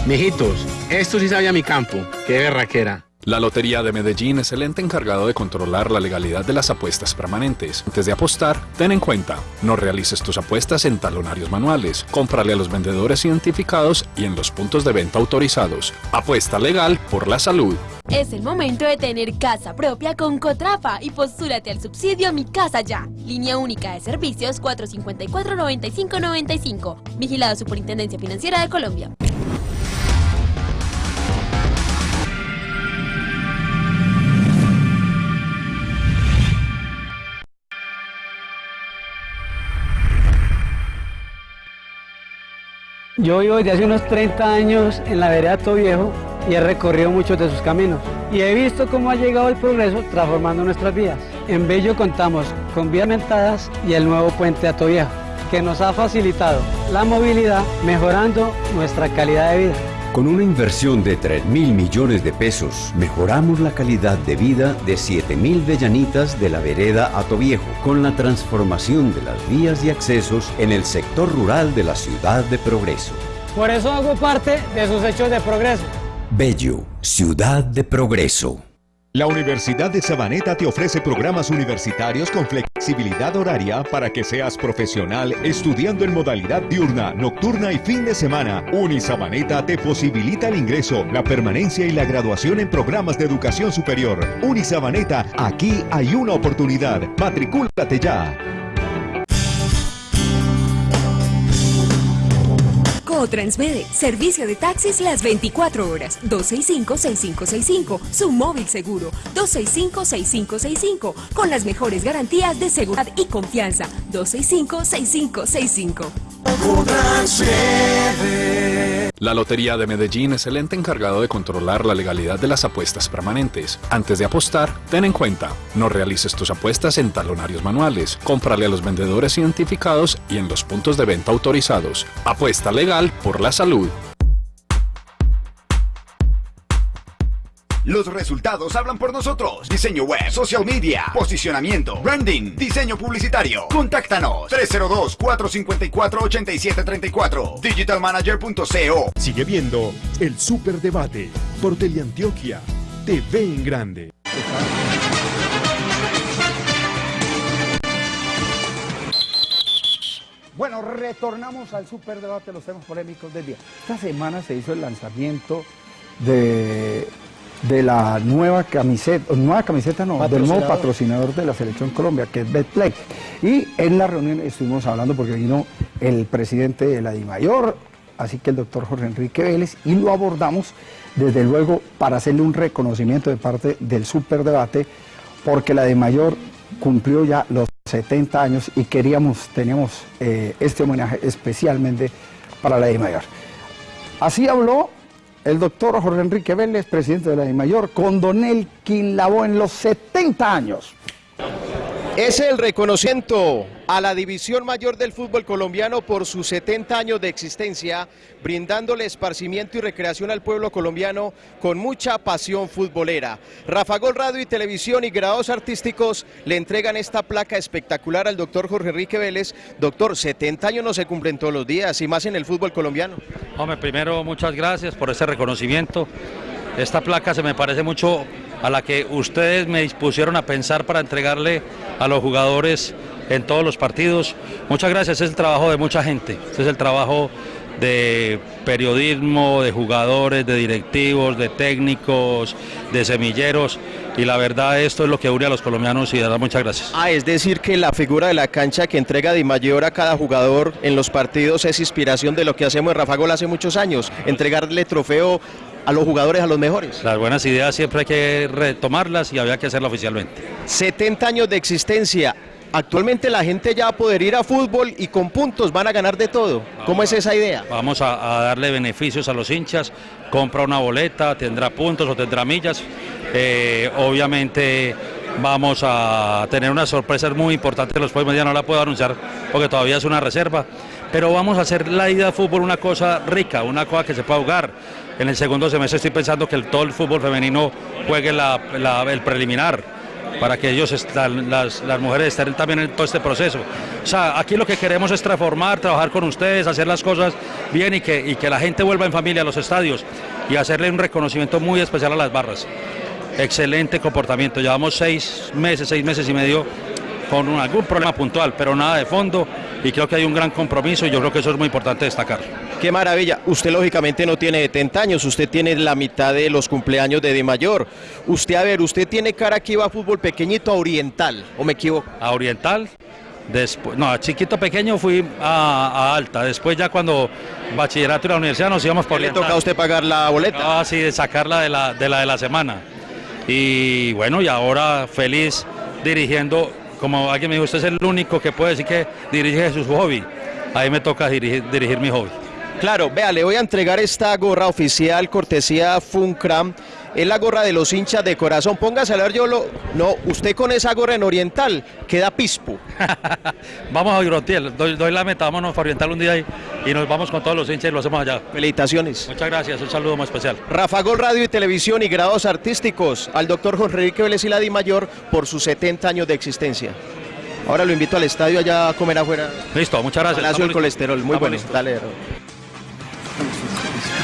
Mijitos, esto sí sabe a mi campo. Qué berraquera. La Lotería de Medellín es el ente encargado de controlar la legalidad de las apuestas permanentes. Antes de apostar, ten en cuenta, no realices tus apuestas en talonarios manuales, cómprale a los vendedores identificados y en los puntos de venta autorizados. Apuesta legal por la salud. Es el momento de tener casa propia con Cotrafa y postúrate al subsidio Mi Casa Ya. Línea única de servicios 454-9595. Vigilado Superintendencia Financiera de Colombia. Yo vivo desde hace unos 30 años en la vereda Todo Viejo y he recorrido muchos de sus caminos. Y he visto cómo ha llegado el progreso transformando nuestras vías. En Bello contamos con vías mentadas y el nuevo puente Viejo, que nos ha facilitado la movilidad mejorando nuestra calidad de vida. Con una inversión de 3 mil millones de pesos, mejoramos la calidad de vida de 7 mil vellanitas de la vereda Atoviejo, con la transformación de las vías y accesos en el sector rural de la ciudad de Progreso. Por eso hago parte de sus hechos de progreso. Bello, ciudad de Progreso. La Universidad de Sabaneta te ofrece programas universitarios con flexibilidad horaria para que seas profesional estudiando en modalidad diurna, nocturna y fin de semana. Unisabaneta te posibilita el ingreso, la permanencia y la graduación en programas de educación superior. Unisabaneta, aquí hay una oportunidad. Matricúlate ya. Transmede, servicio de taxis las 24 horas, 265-6565, su móvil seguro, 265-6565, con las mejores garantías de seguridad y confianza, 265-6565. La Lotería de Medellín es el ente encargado de controlar la legalidad de las apuestas permanentes. Antes de apostar, ten en cuenta, no realices tus apuestas en talonarios manuales, cómprale a los vendedores identificados y en los puntos de venta autorizados. Apuesta legal por la salud. Los resultados hablan por nosotros. Diseño web, social media, posicionamiento, branding, diseño publicitario. Contáctanos 302-454-8734. Digitalmanager.co. Sigue viendo el Superdebate por Teleantioquia TV en Grande. Bueno, retornamos al superdebate, los temas polémicos del día. Esta semana se hizo el lanzamiento de, de la nueva camiseta, nueva camiseta no, del nuevo patrocinador de la Selección Colombia, que es Betplay. Y en la reunión estuvimos hablando porque vino el presidente de la DIMAYOR, así que el doctor Jorge Enrique Vélez, y lo abordamos desde luego para hacerle un reconocimiento de parte del superdebate, porque la DIMAYOR cumplió ya los 70 años y queríamos, teníamos eh, este homenaje especialmente para la DIMAYOR. Así habló el doctor Jorge Enrique Vélez, presidente de la DIMAYOR, con Don Elkin Labo en los 70 años. Es el reconocimiento a la División Mayor del Fútbol Colombiano por sus 70 años de existencia, brindándole esparcimiento y recreación al pueblo colombiano con mucha pasión futbolera. Rafa Gol Radio y Televisión y grados artísticos le entregan esta placa espectacular al doctor Jorge Enrique Vélez. Doctor, 70 años no se cumplen todos los días y más en el fútbol colombiano. Hombre, primero muchas gracias por ese reconocimiento. Esta placa se me parece mucho a la que ustedes me dispusieron a pensar para entregarle a los jugadores en todos los partidos. Muchas gracias, es el trabajo de mucha gente, este es el trabajo de periodismo, de jugadores, de directivos, de técnicos, de semilleros. Y la verdad esto es lo que une a los colombianos y de verdad muchas gracias. Ah, es decir que la figura de la cancha que entrega Di Mayor a cada jugador en los partidos es inspiración de lo que hacemos en Rafa Gol hace muchos años, entregarle trofeo a los jugadores, a los mejores. Las buenas ideas siempre hay que retomarlas y había que hacerlo oficialmente. 70 años de existencia. Actualmente la gente ya va a poder ir a fútbol y con puntos van a ganar de todo. ¿Cómo es esa idea? Vamos a, a darle beneficios a los hinchas, compra una boleta, tendrá puntos o tendrá millas. Eh, obviamente vamos a tener unas sorpresas muy importantes los próximos días, no la puedo anunciar porque todavía es una reserva, pero vamos a hacer la ida de fútbol una cosa rica, una cosa que se pueda jugar. En el segundo semestre estoy pensando que el, todo el fútbol femenino juegue el preliminar para que ellos, están- las, las mujeres estén también en todo este proceso. O sea, aquí lo que queremos es transformar, trabajar con ustedes, hacer las cosas bien y que, y que la gente vuelva en familia a los estadios y hacerle un reconocimiento muy especial a las barras. Excelente comportamiento, llevamos seis meses, seis meses y medio con algún problema puntual, pero nada de fondo y creo que hay un gran compromiso y yo creo que eso es muy importante destacar. Qué maravilla. Usted lógicamente no tiene 70 años, usted tiene la mitad de los cumpleaños de Di Mayor. Usted, a ver, usted tiene cara que iba a fútbol pequeñito a oriental, ¿o me equivoco? a Oriental. Después, no, a chiquito pequeño fui a, a alta. Después ya cuando bachillerato y la universidad nos íbamos por ¿Le toca a usted pagar la boleta? Ah, sí, de sacarla de la, de la de la semana. Y bueno, y ahora feliz dirigiendo, como alguien me dijo, usted es el único que puede decir que dirige su hobby. Ahí me toca dirigir, dirigir mi hobby. Claro, vea, le voy a entregar esta gorra oficial, cortesía Funcram. Es la gorra de los hinchas de corazón. Póngase a ver, yo lo. No, usted con esa gorra en Oriental queda pispo. Vamos a Oriental, doy, doy la meta, vámonos a Oriental un día y, y nos vamos con todos los hinchas y lo hacemos allá. Felicitaciones. Muchas gracias, un saludo muy especial. Rafa Gol Radio y Televisión y grados artísticos al doctor Jorge Enrique Vélez y la Di Mayor por sus 70 años de existencia. Ahora lo invito al estadio allá a comer afuera. Listo, muchas gracias. Palacio del colesterol, muy bueno. Dale.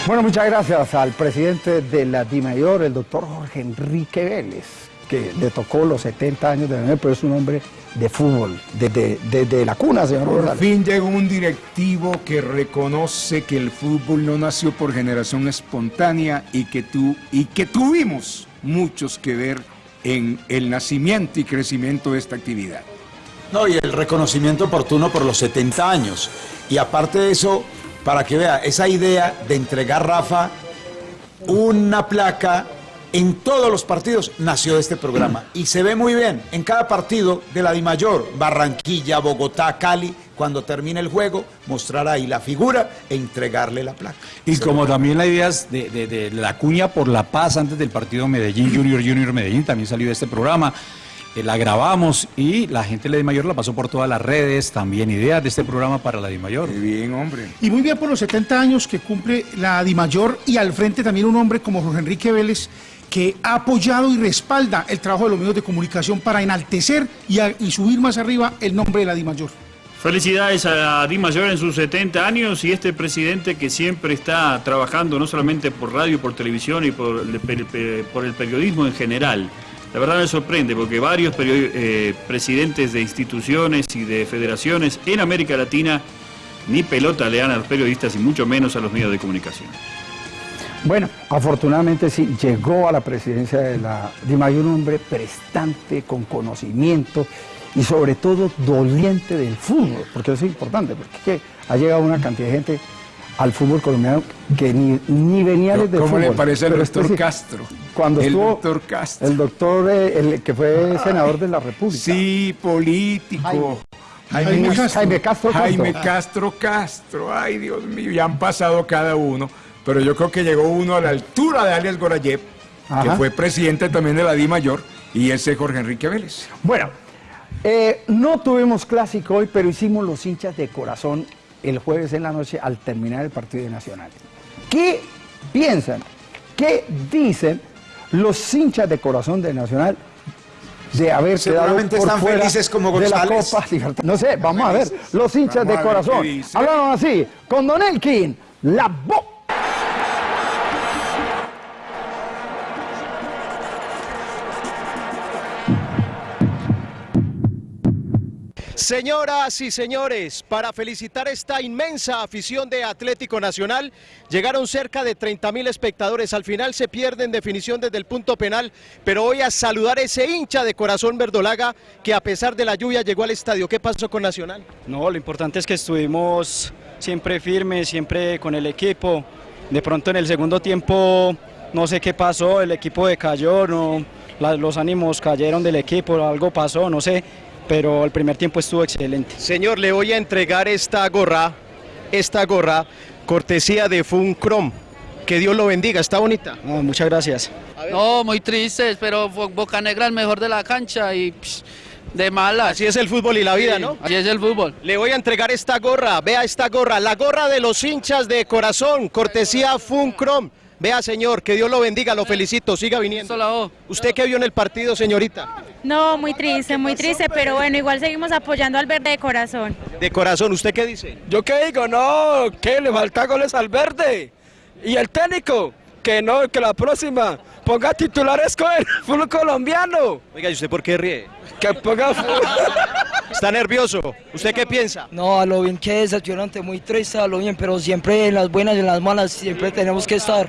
Bueno, muchas gracias al presidente de la DIMAYOR, el doctor Jorge Enrique Vélez, que le tocó los 70 años de tener, pero es un hombre de fútbol, desde, desde la cuna, señor Por González. fin llegó un directivo que reconoce que el fútbol no nació por generación espontánea y que, tú, y que tuvimos muchos que ver en el nacimiento y crecimiento de esta actividad. No, y el reconocimiento oportuno por los 70 años. Y aparte de eso, para que vea, esa idea de entregar, Rafa, una placa en todos los partidos nació de este programa. Y se ve muy bien en cada partido de la Dimayor, Barranquilla, Bogotá, Cali, cuando termine el juego, mostrar ahí la figura e entregarle la placa. Y como también la idea es de, de- de la cuña por la paz antes del partido Medellín Junior Junior Medellín, también salió de este programa. Eh, la grabamos y la gente de la Dimayor la pasó por todas las redes, también ideas de este programa para la Dimayor. bien, hombre. Y muy bien por los 70 años que cumple la Dimayor y al frente también un hombre como Jorge Enrique Vélez que ha apoyado y respalda el trabajo de los medios de comunicación para enaltecer y, a- y subir más arriba el nombre de la Dimayor. Felicidades a Di Mayor en sus 70 años y este presidente que siempre está trabajando no solamente por radio, por televisión y por el, per- per- por el periodismo en general. La verdad me sorprende porque varios eh, presidentes de instituciones y de federaciones en América Latina ni pelota le dan a los periodistas y mucho menos a los medios de comunicación. Bueno, afortunadamente sí, llegó a la presidencia de la DIMAYOR un hombre prestante, con conocimiento y sobre todo doliente del fútbol, porque eso es importante, porque ha llegado una cantidad de gente al fútbol colombiano que ni, ni venía desde ¿Cómo le fútbol. parece al doctor esto sí, Castro? Cuando El estuvo doctor Castro. el doctor eh, el que fue senador de la República. Sí, político. Jaime Castro. Jaime Castro Jaime Castro. Castro. Ay, Dios mío, ya han pasado cada uno. Pero yo creo que llegó uno a la altura de alias Gorayev, que fue presidente también de la Di Mayor, y ese es Jorge Enrique Vélez. Bueno, eh, no tuvimos clásico hoy, pero hicimos los hinchas de corazón el jueves en la noche al terminar el partido de Nacional. ¿Qué piensan? ¿Qué dicen los hinchas de corazón de Nacional de haber quedado por están fuera felices como de la. Copa Libertadores? No sé, vamos a ver. Los hinchas de corazón hablaron así con Don Elkin, la voz. Señoras y señores, para felicitar esta inmensa afición de Atlético Nacional, llegaron cerca de 30 mil espectadores. Al final se pierde en definición desde el punto penal, pero voy a saludar a ese hincha de corazón verdolaga que a pesar de la lluvia llegó al estadio. ¿Qué pasó con Nacional? No, lo importante es que estuvimos siempre firmes, siempre con el equipo. De pronto en el segundo tiempo no sé qué pasó, el equipo decayó, los ánimos cayeron del equipo, algo pasó, no sé, pero el primer tiempo estuvo excelente. Señor, le voy a entregar esta gorra, esta gorra, cortesía de Funcrom. Que Dios lo bendiga, está bonita. muchas gracias. No, muy tristes, pero Bo- Boca Negra el mejor de la cancha y psh, de malas. Así es el fútbol y la vida, ¿no? Así es el fútbol. Le voy a entregar esta gorra, vea esta gorra, la gorra de los hinchas de corazón, cortesía Funcrom. Vea, señor, que Dios lo bendiga, lo felicito, siga viniendo. ¿Usted qué vio en el partido, señorita? No, muy triste, muy triste, pero bueno, igual seguimos apoyando al verde de corazón. De corazón, ¿usted qué dice? ¿Yo qué digo? No, que le falta goles al verde. Y el técnico, que no, que la próxima ponga titulares con el fútbol colombiano. Oiga, ¿y usted por qué ríe? Que ponga ¿Está nervioso? ¿Usted qué piensa? No, a lo bien que es decepcionante, muy triste, a lo bien, pero siempre en las buenas y en las malas siempre tenemos que estar.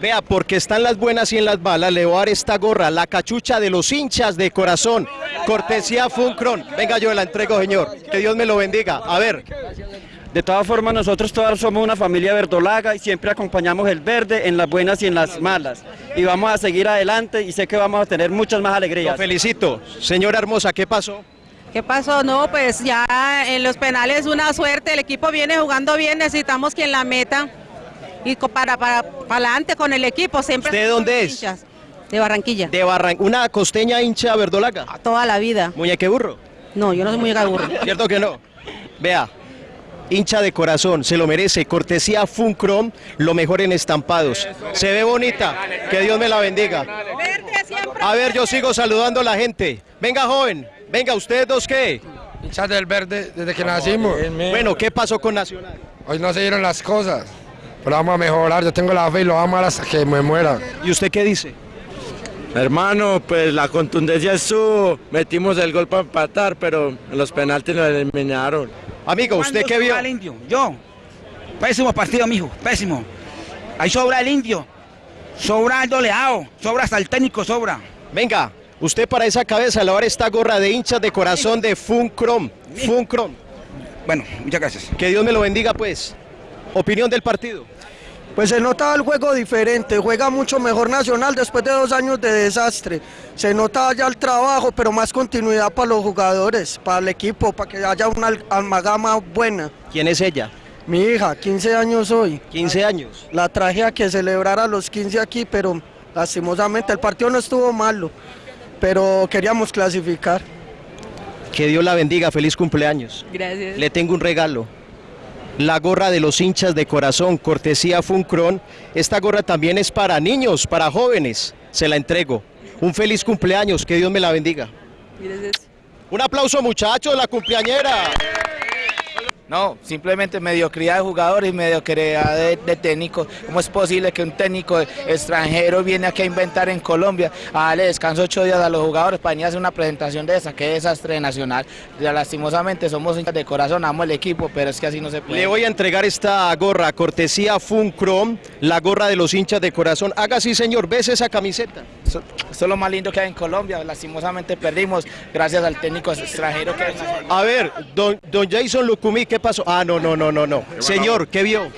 Vea, porque están las buenas y en las malas, le voy a dar esta gorra, la cachucha de los hinchas de corazón, cortesía Funcron. Venga, yo la entrego, señor. Que Dios me lo bendiga. A ver. De todas formas, nosotros todos somos una familia verdolaga y siempre acompañamos el verde en las buenas y en las malas. Y vamos a seguir adelante y sé que vamos a tener muchas más alegrías. Lo felicito. Señora hermosa, ¿qué pasó? ¿Qué pasó? No, pues ya en los penales una suerte, el equipo viene jugando bien, necesitamos quien la meta y para para, para adelante con el equipo siempre. ¿Usted dónde es? hinchas. De Barranquilla. De Barran una costeña hincha verdolaga. Toda la vida. Muñeque burro. No, yo no soy muy burro. ¿Cierto que no? Vea, hincha de corazón, se lo merece. Cortesía Funcrom, lo mejor en estampados. Se ve bonita, que Dios me la bendiga. A ver, yo sigo saludando a la gente. Venga, joven, venga, ¿ustedes dos qué? Hinchas del verde desde que nacimos. Bueno, ¿qué pasó con Nacional? Hoy no se dieron las cosas, pero vamos a mejorar. Yo tengo la fe y lo vamos a amar hasta que me muera. ¿Y usted qué dice? Hermano, pues la contundencia estuvo. Metimos el gol para empatar, pero en los penaltis nos eliminaron. Amigo, ¿usted qué vio? el indio? Yo. Pésimo partido, mijo. Pésimo. Ahí sobra el indio. Sobra el doleado. Sobra hasta el técnico, sobra. Venga, usted para esa cabeza le va a dar esta gorra de hinchas de corazón de Funcrom. Funcrom. Bueno, muchas gracias. Que Dios me lo bendiga, pues. Opinión del partido. Pues se nota el juego diferente, juega mucho mejor Nacional después de dos años de desastre. Se nota ya el trabajo, pero más continuidad para los jugadores, para el equipo, para que haya una al- amalgama buena. ¿Quién es ella? Mi hija, 15 años hoy. 15 años. La traje a que celebrara los 15 aquí, pero lastimosamente el partido no estuvo malo, pero queríamos clasificar. Que Dios la bendiga, feliz cumpleaños. Gracias. Le tengo un regalo. La gorra de los hinchas de corazón, cortesía Funcron. Esta gorra también es para niños, para jóvenes. Se la entrego. Un feliz cumpleaños, que Dios me la bendiga. Un aplauso muchachos, la cumpleañera. No, simplemente mediocridad de jugadores y mediocridad de, técnicos. ¿Cómo es posible que un técnico extranjero viene aquí a inventar en Colombia, a darle descanso ocho días a los jugadores para venir a hacer una presentación de esa? Qué desastre de nacional. Ya, lastimosamente somos de corazón, amo el equipo, pero es que así no se puede. Le voy a entregar esta gorra, cortesía Funcrom, la gorra de los hinchas de corazón. Haga así, señor, ¿ves esa camiseta? Eso, eso es lo más lindo que hay en Colombia. Lastimosamente perdimos gracias al técnico extranjero que. A ver, don, don Jason Lucumí, ¿qué pasó? Ah, no, no, no, no, no. Señor, ¿qué vio?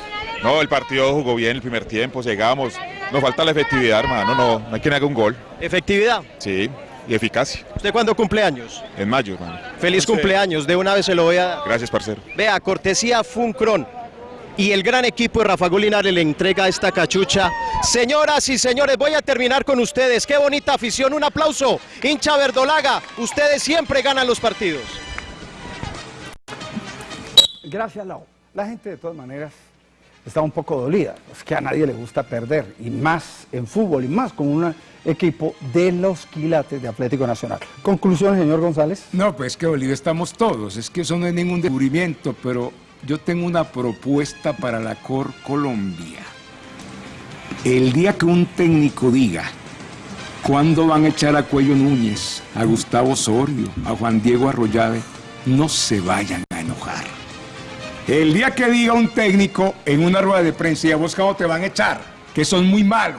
No, el partido jugó bien el primer tiempo, llegamos. Nos falta la efectividad, hermano. No, no hay quien haga un gol. ¿Efectividad? Sí, y eficacia. ¿Usted cuándo cumpleaños? En mayo, hermano. Feliz cumpleaños, de una vez se lo voy a dar. Gracias, parcero. Vea, cortesía Funcron. Y el gran equipo de Rafa Linares le entrega esta cachucha. Señoras y señores, voy a terminar con ustedes. Qué bonita afición. Un aplauso. Hincha Verdolaga, ustedes siempre ganan los partidos. Gracias, Lau. La gente de todas maneras está un poco dolida. Es que a nadie le gusta perder, y más en fútbol, y más con un equipo de los quilates de Atlético Nacional. Conclusión, señor González. No, pues que Bolivia estamos todos. Es que eso no es ningún descubrimiento, pero yo tengo una propuesta para la Cor Colombia. El día que un técnico diga cuándo van a echar a Cuello Núñez, a Gustavo Osorio, a Juan Diego Arroyave, no se vayan a enojar. El día que diga un técnico en una rueda de prensa y a vos cómo te van a echar, que sos muy malo,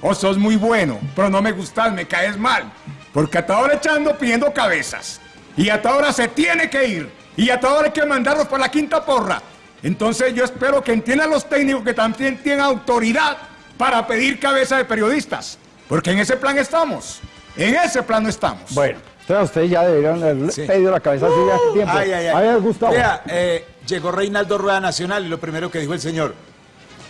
o sos muy bueno, pero no me gustas, me caes mal. Porque hasta ahora echando pidiendo cabezas. Y hasta ahora se tiene que ir. Y hasta ahora hay que mandarlos por la quinta porra. Entonces yo espero que entiendan los técnicos que también tienen autoridad para pedir cabeza de periodistas. Porque en ese plan estamos. En ese plan no estamos. Bueno, entonces ustedes ya deberían haber pedido la cabeza hace ya hace tiempo. Ay, ay. A Gustavo. Vea, eh, llegó Reinaldo Rueda Nacional y lo primero que dijo el señor,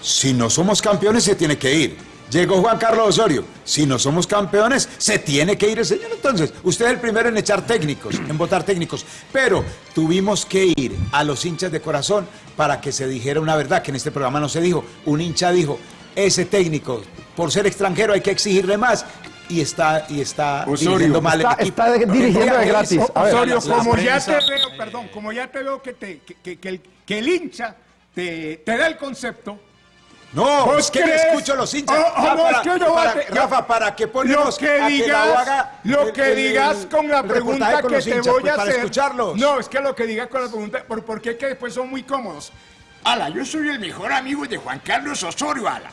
si no somos campeones se tiene que ir. Llegó Juan Carlos Osorio, si no somos campeones se tiene que ir el señor. Entonces, usted es el primero en echar técnicos, en votar técnicos. Pero tuvimos que ir a los hinchas de corazón para que se dijera una verdad, que en este programa no se dijo. Un hincha dijo, ese técnico, por ser extranjero hay que exigirle más. Y está, y está dirigiendo mal está- el equipo. está dirigiendo de gratis. A ver. Osorio, como ya te veo, perdón, como ya te veo que, te, que, que- que el, que el hincha te, te da el concepto. No, ¿Vos es que me crees? escucho a los hinchas. Oh, oh, Ya, no, para- es que yo para- te- Rafa, para que ponemos lo que digas, haga lo el- que el- digas con la pregunta con que te hinchas, voy pues, a para hacer. escucharlos. No, es que lo que digas con la pregunta, ¿por, por qué que después son muy cómodos? Ala, yo soy el mejor amigo de Juan Carlos Osorio, ala.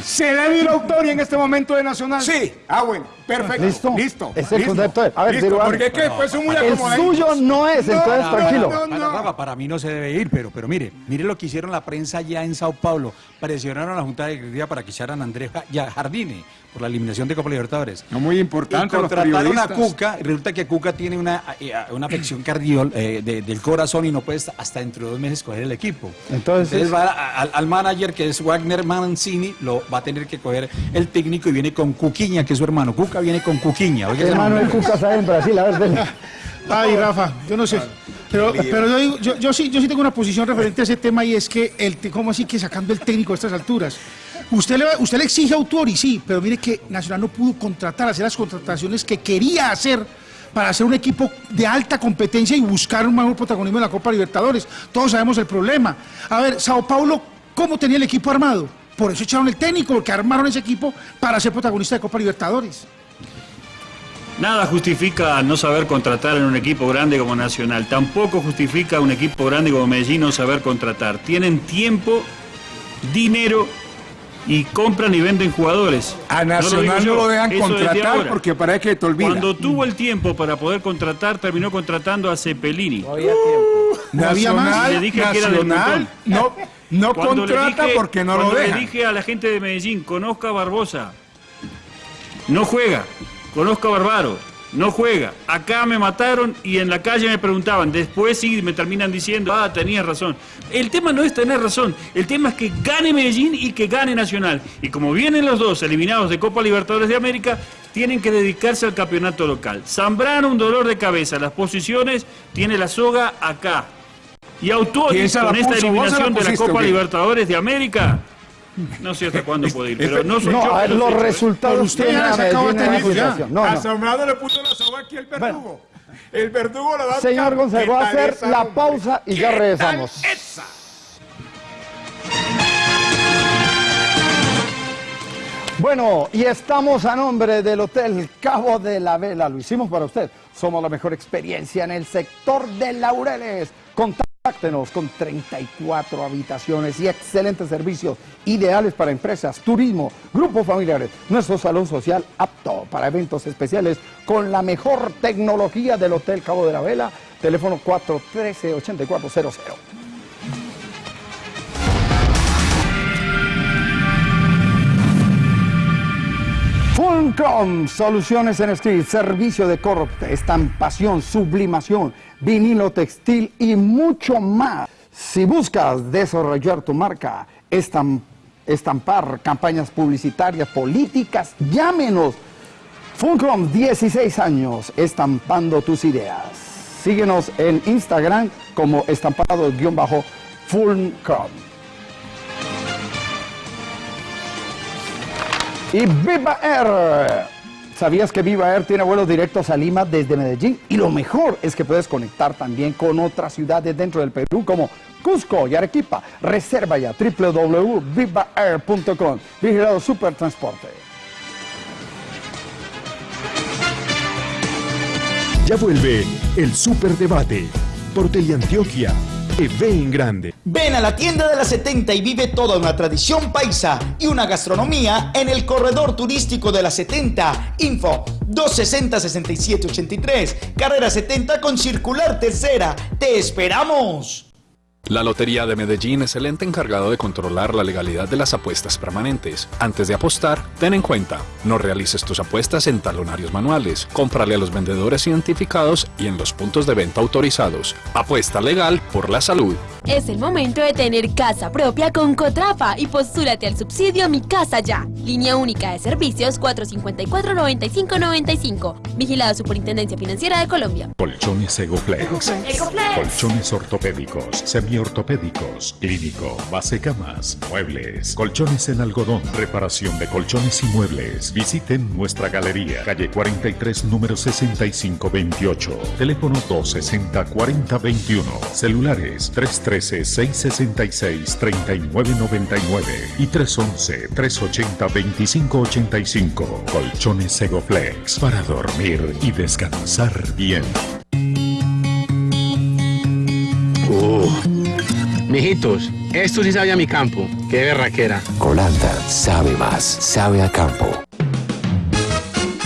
¿Se debe ir a autoría en este momento de Nacional? Sí. Ah, bueno, perfecto. ¿Listo? Listo. Es el concepto de- a ver, listo, porque es que después son muy El suyo no es, entonces no, tranquilo. no, Para, Rafa, para mí no se debe ir, pero, pero mire, mire lo que hicieron la prensa ya en Sao Paulo. Presionaron a la Junta Directiva para que echaran a Andrés Jardine por la eliminación de Copa Libertadores. No, muy importante Y los contrataron a periodistas. Cuca, y resulta que Cuca tiene una, eh, una afección cardiol eh, de- del corazón y no puede hasta- dentro de dos meses coger el equipo. Entonces- va a- al, al manager que es Wagner Mancini, lo va a tener que coger el técnico y viene con Cuquiña, que es su hermano. Cuca viene con Cuquiña. oiga ese Hermano, nombre. Cuca está en Brasil, a ver. Ay, Rafa, yo no sé. Pero, pero yo, digo- yo, yo sí, yo sí tengo una posición referente a ese tema y es que, el, ¿cómo así que sacando el técnico a estas alturas? Usted le, usted le exige autor y sí, pero mire que Nacional no pudo contratar, hacer las contrataciones que quería hacer para hacer un equipo de alta competencia y buscar un mejor protagonismo en la Copa Libertadores. Todos sabemos el problema. A ver, Sao Paulo, ¿cómo tenía el equipo armado? Por eso echaron el técnico, porque armaron ese equipo para ser protagonista de Copa Libertadores. Nada justifica no saber contratar en un equipo grande como Nacional. Tampoco justifica un equipo grande como Medellín no saber contratar. Tienen tiempo, dinero y compran y venden jugadores. A No lo Nacional no lo dejan eso contratar porque parece que te olvida. Cuando tuvo el tiempo para poder contratar, terminó contratando a Cepelini. Nacional, Y le dije que era del Nacional, no, no Cuando le contrata dije- porque no lo dejan. le dije a la gente de Medellín, conozca a Barbosa, no juega, conozca a Barbaro, no juega. Acá me mataron y en la calle me preguntaban, después sí me terminan diciendo, ah, tenías razón. El tema no es tener razón, el tema es que gane Medellín y que gane Nacional. Y como vienen los dos eliminados de Copa Libertadores de América, tienen que dedicarse al campeonato local. Zambrano un dolor de cabeza, las posiciones, tiene la soga acá. Y Autori, ¿Quién se la con esta eliminación de la Copa? Libertadores de América, no sé hasta cuándo puede ir, pero no soy No, yo a ver, lo los resultados usted tienen ya a se acaba Medellín en técnico la ya. situación. No, no. Asombrado le puso la soga aquí el verdugo. El verdugo lo va a Señor ¿Qué va a hacer esa, la hombre? pausa y ya ¿Qué regresamos. esa? Bueno, y estamos a nombre del Hotel Cabo de la Vela. Lo hicimos para usted. Somos la mejor experiencia en el sector de Laureles. Contáctenos con 34 habitaciones y excelentes servicios ideales para empresas, turismo, grupos familiares. Nuestro salón social apto para eventos especiales con la mejor tecnología del Hotel Cabo de la Vela. Teléfono 413-8400. Fulcrum, soluciones en steel, servicio de corte, estampación, sublimación, vinilo textil y mucho más. Si buscas desarrollar tu marca, estam- estampar campañas publicitarias, políticas, llámenos. Fulcrum, 16 años, estampando tus ideas. Síguenos en Instagram como estampado-fulcrum. Y Viva Air. ¿Sabías que Viva Air tiene vuelos directos a Lima desde Medellín? Y lo mejor es que puedes conectar también con otras ciudades dentro del Perú como Cusco y Arequipa. Reserva ya www.vivaair.com. Vigilado Supertransporte. Ya vuelve el Superdebate. por Teleantioquia. TV en grande. Ven a la tienda de la 70 y vive toda una tradición paisa y una gastronomía en el corredor turístico de la 70. Info 260-6783, carrera 70 con circular tercera. ¡Te esperamos! La Lotería de Medellín es el ente encargado de controlar la legalidad de las apuestas permanentes. Antes de apostar, ten en cuenta, no realices tus apuestas en talonarios manuales, cómprale a los vendedores identificados y en los puntos de venta autorizados. Apuesta legal por la salud. Es el momento de tener casa propia con Cotrafa y postúrate al subsidio Mi Casa Ya. Línea única de servicios 454-9595. Vigilado Superintendencia Financiera de Colombia. Colchones Egoflex. Colchones ortopédicos, semiortopédicos, clínico, base camas, muebles, colchones en algodón, reparación de colchones y muebles. Visiten nuestra galería, calle 43, número 6528. Teléfono 260-4021. Celulares 313-666-3999 y 311-380-2585. Colchones Egoflex para dormir y descansar bien. Mijitos, esto sí sabe a mi campo. Qué berraquera. Colanda sabe más, sabe a campo.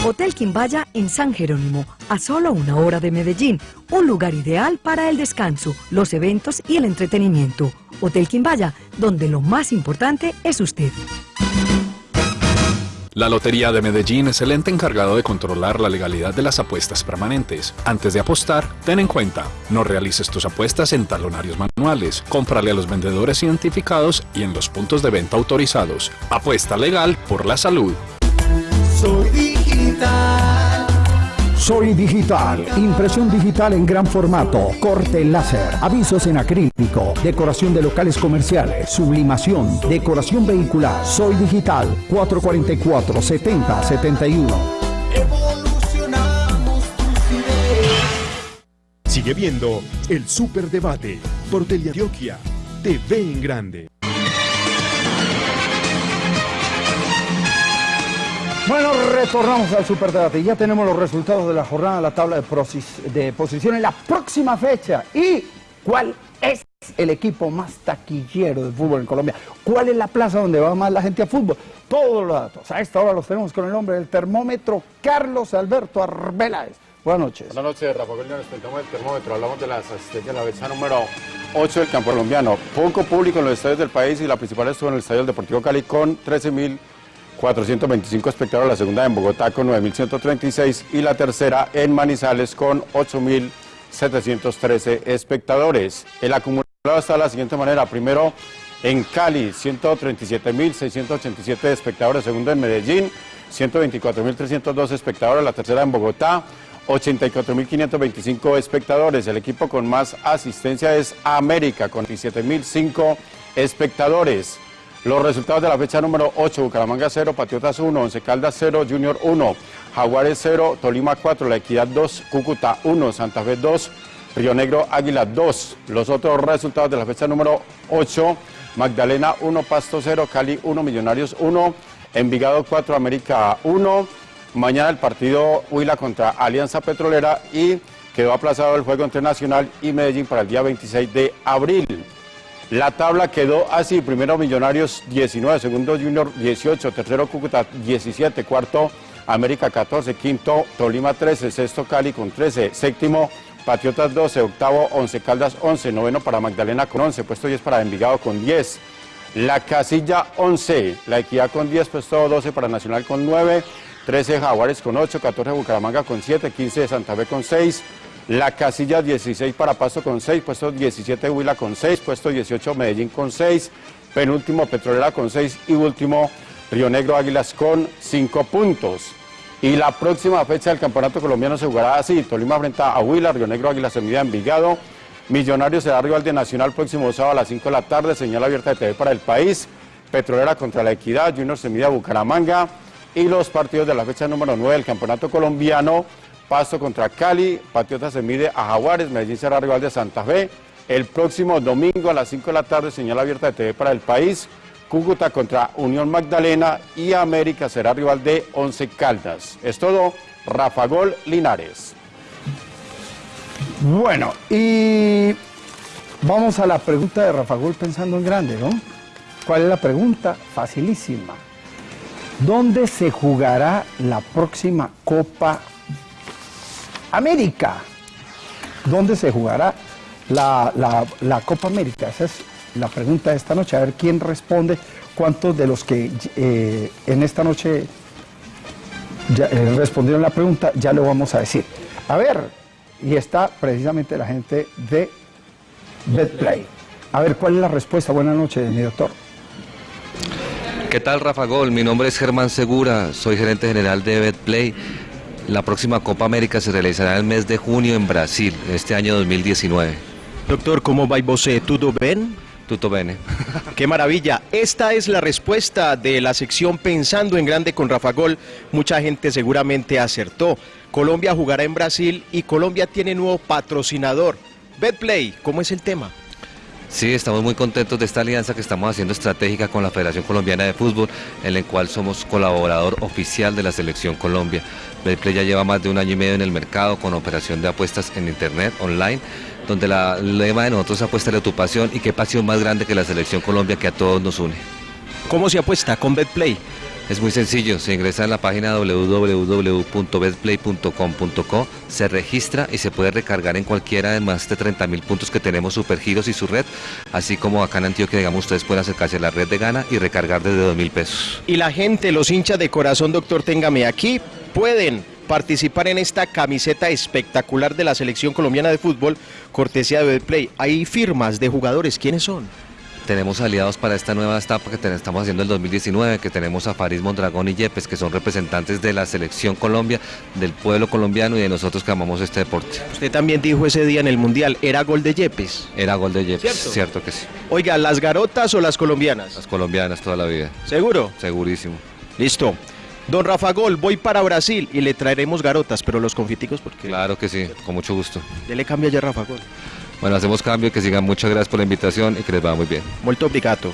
Hotel Quimbaya en San Jerónimo, a solo una hora de Medellín, un lugar ideal para el descanso, los eventos y el entretenimiento. Hotel Quimbaya, donde lo más importante es usted. La Lotería de Medellín es el ente encargado de controlar la legalidad de las apuestas permanentes. Antes de apostar, ten en cuenta, no realices tus apuestas en talonarios manuales, cómprale a los vendedores identificados y en los puntos de venta autorizados. Apuesta legal por la salud. Soy digital. Soy digital. Impresión digital en gran formato. Corte láser. Avisos en acrílico. Decoración de locales comerciales. Sublimación. Decoración vehicular. Soy digital. 444 70 71. Sigue viendo el Superdebate por Teleantioquia. TV en grande. Bueno, retornamos al Superdebate. Ya tenemos los resultados de la jornada, la tabla de, de posiciones, la próxima fecha. ¿Y cuál es el equipo más taquillero de fútbol en Colombia? ¿Cuál es la plaza donde va más la gente a fútbol? Todos los datos. A esta hora los tenemos con el hombre del termómetro, Carlos Alberto Arbeláez. Buenas noches. Buenas noches, Rafa Gol, nos presentamos el termómetro. Hablamos de las asistencias de la fecha número 8 del campo colombiano. Poco público en los estadios del país y la principal estuvo en el Estadio Deportivo Cali con 13.425 espectadores. La segunda en Bogotá con 9.136 y la tercera en Manizales con 8.713 espectadores. El acumulado está de la siguiente manera. Primero en Cali, 137.687 espectadores. Segundo en Medellín, 124.302 espectadores. La tercera en Bogotá, 84.525 espectadores. El equipo con más asistencia es América, con 17.005 espectadores. Los resultados de la fecha número 8, Bucaramanga 0, Patriotas 1, Once Caldas 0, Junior 1, Jaguares 0, Tolima 4, La Equidad 2, Cúcuta 1, Santa Fe 2, Río Negro Águila 2. Los otros resultados de la fecha número 8, Magdalena 1, Pasto 0, Cali 1, Millonarios 1, Envigado 4, América 1. Mañana el partido Huila contra Alianza Petrolera y quedó aplazado el juego entre Nacional y Medellín para el día 26 de abril. La tabla quedó así, primero Millonarios 19, segundo Junior 18, tercero Cúcuta 17, cuarto América 14, quinto Tolima 13, sexto Cali con 13, séptimo Patriotas 12, octavo Once Caldas 11, noveno para Magdalena con 11, puesto 10 para Envigado con 10. La casilla 11, la Equidad con 10, puesto 12 para Nacional con 9, 13 Jaguares con 8, 14 Bucaramanga con 7, 15 Santa Fe con 6, la casilla 16 para Pasto con 6, puesto 17 Huila con 6, puesto 18 Medellín con 6, penúltimo Petrolera con 6 y último Río Negro Águilas con 5 puntos. Y la próxima fecha del campeonato colombiano se jugará así, Tolima frente a Huila, Río Negro Águilas se mide a Envigado, Millonarios será rival de Nacional próximo sábado a las 5 de la tarde, señal abierta de TV para el país, Petrolera contra la Equidad, Junior se mide a Bucaramanga y los partidos de la fecha número 9 del campeonato colombiano, Pasto contra Cali, Patriota se mide a Jaguares, Medellín será rival de Santa Fe. El próximo domingo a las 5 de la tarde, señal abierta de TV para el país, Cúcuta contra Unión Magdalena y América será rival de Once Caldas. Es todo, Rafa Gol Linares. Bueno, y vamos a la pregunta de Rafa Gol pensando en grande, ¿no? ¿Cuál es la pregunta? Facilísima. ¿Dónde se jugará la próxima Copa América? ¿Dónde se jugará la, la- Copa América? Esa es la pregunta de esta noche. A ver quién responde. ¿Cuántos de los que eh, en esta noche eh, respondieron la pregunta? Ya lo vamos a decir. A ver, y está precisamente la gente de BetPlay. A ver, ¿cuál es la respuesta? Buenas noches, mi doctor. ¿Qué tal Rafa Gol? Mi nombre es Germán Segura, soy gerente general de BetPlay. La próxima Copa América se realizará en el mes de junio en Brasil, este año 2019. Doctor, ¿cómo va você? ¿Tudo bien? Tutto bene. Qué maravilla. Esta es la respuesta de la sección Pensando en Grande con Rafa Gol. Mucha gente seguramente acertó. Colombia jugará en Brasil y Colombia tiene nuevo patrocinador. BetPlay, ¿cómo es el tema? Sí, estamos muy contentos de esta alianza que estamos haciendo estratégica con la Federación Colombiana de Fútbol, en la cual somos colaborador oficial de la Selección Colombia. Betplay ya lleva más de un año y medio en el mercado con operación de apuestas en Internet, online, donde la el lema de nosotros es apuesta a tu pasión y qué pasión más grande que la Selección Colombia que a todos nos une. ¿Cómo se apuesta con BetPlay? Es muy sencillo, se ingresa en la página www.betplay.com.co, se registra y se puede recargar en cualquiera de más de 30 mil puntos que tenemos Supergiros y su red, así como acá en Antioquia, digamos, ustedes pueden acercarse a la red de Gana y recargar desde 2 mil pesos. Y la gente, los hinchas de corazón, doctor, téngame aquí, pueden participar en esta camiseta espectacular de la selección colombiana de fútbol, cortesía de Betplay. Hay firmas de jugadores, ¿quiénes son? Tenemos aliados para esta nueva etapa que estamos haciendo el 2019, que tenemos a Faris Mondragón y Yepes, que son representantes de la selección Colombia, del pueblo colombiano y de nosotros que amamos este deporte. Usted también dijo ese día en el Mundial, ¿era gol de Yepes? Era gol de Yepes, ¿Cierto? ¿Cierto? que sí. Oiga, ¿las garotas o las colombianas? Las colombianas toda la vida. ¿Seguro? Segurísimo. Listo. Don Rafa Gol, voy para Brasil y le traeremos garotas, pero los confiticos porque... Claro que sí, con mucho gusto. Dele cambio ya Rafa Gol. Bueno, hacemos cambio, que sigan. Muchas gracias por la invitación y que les vaya muy bien. Molto obrigado.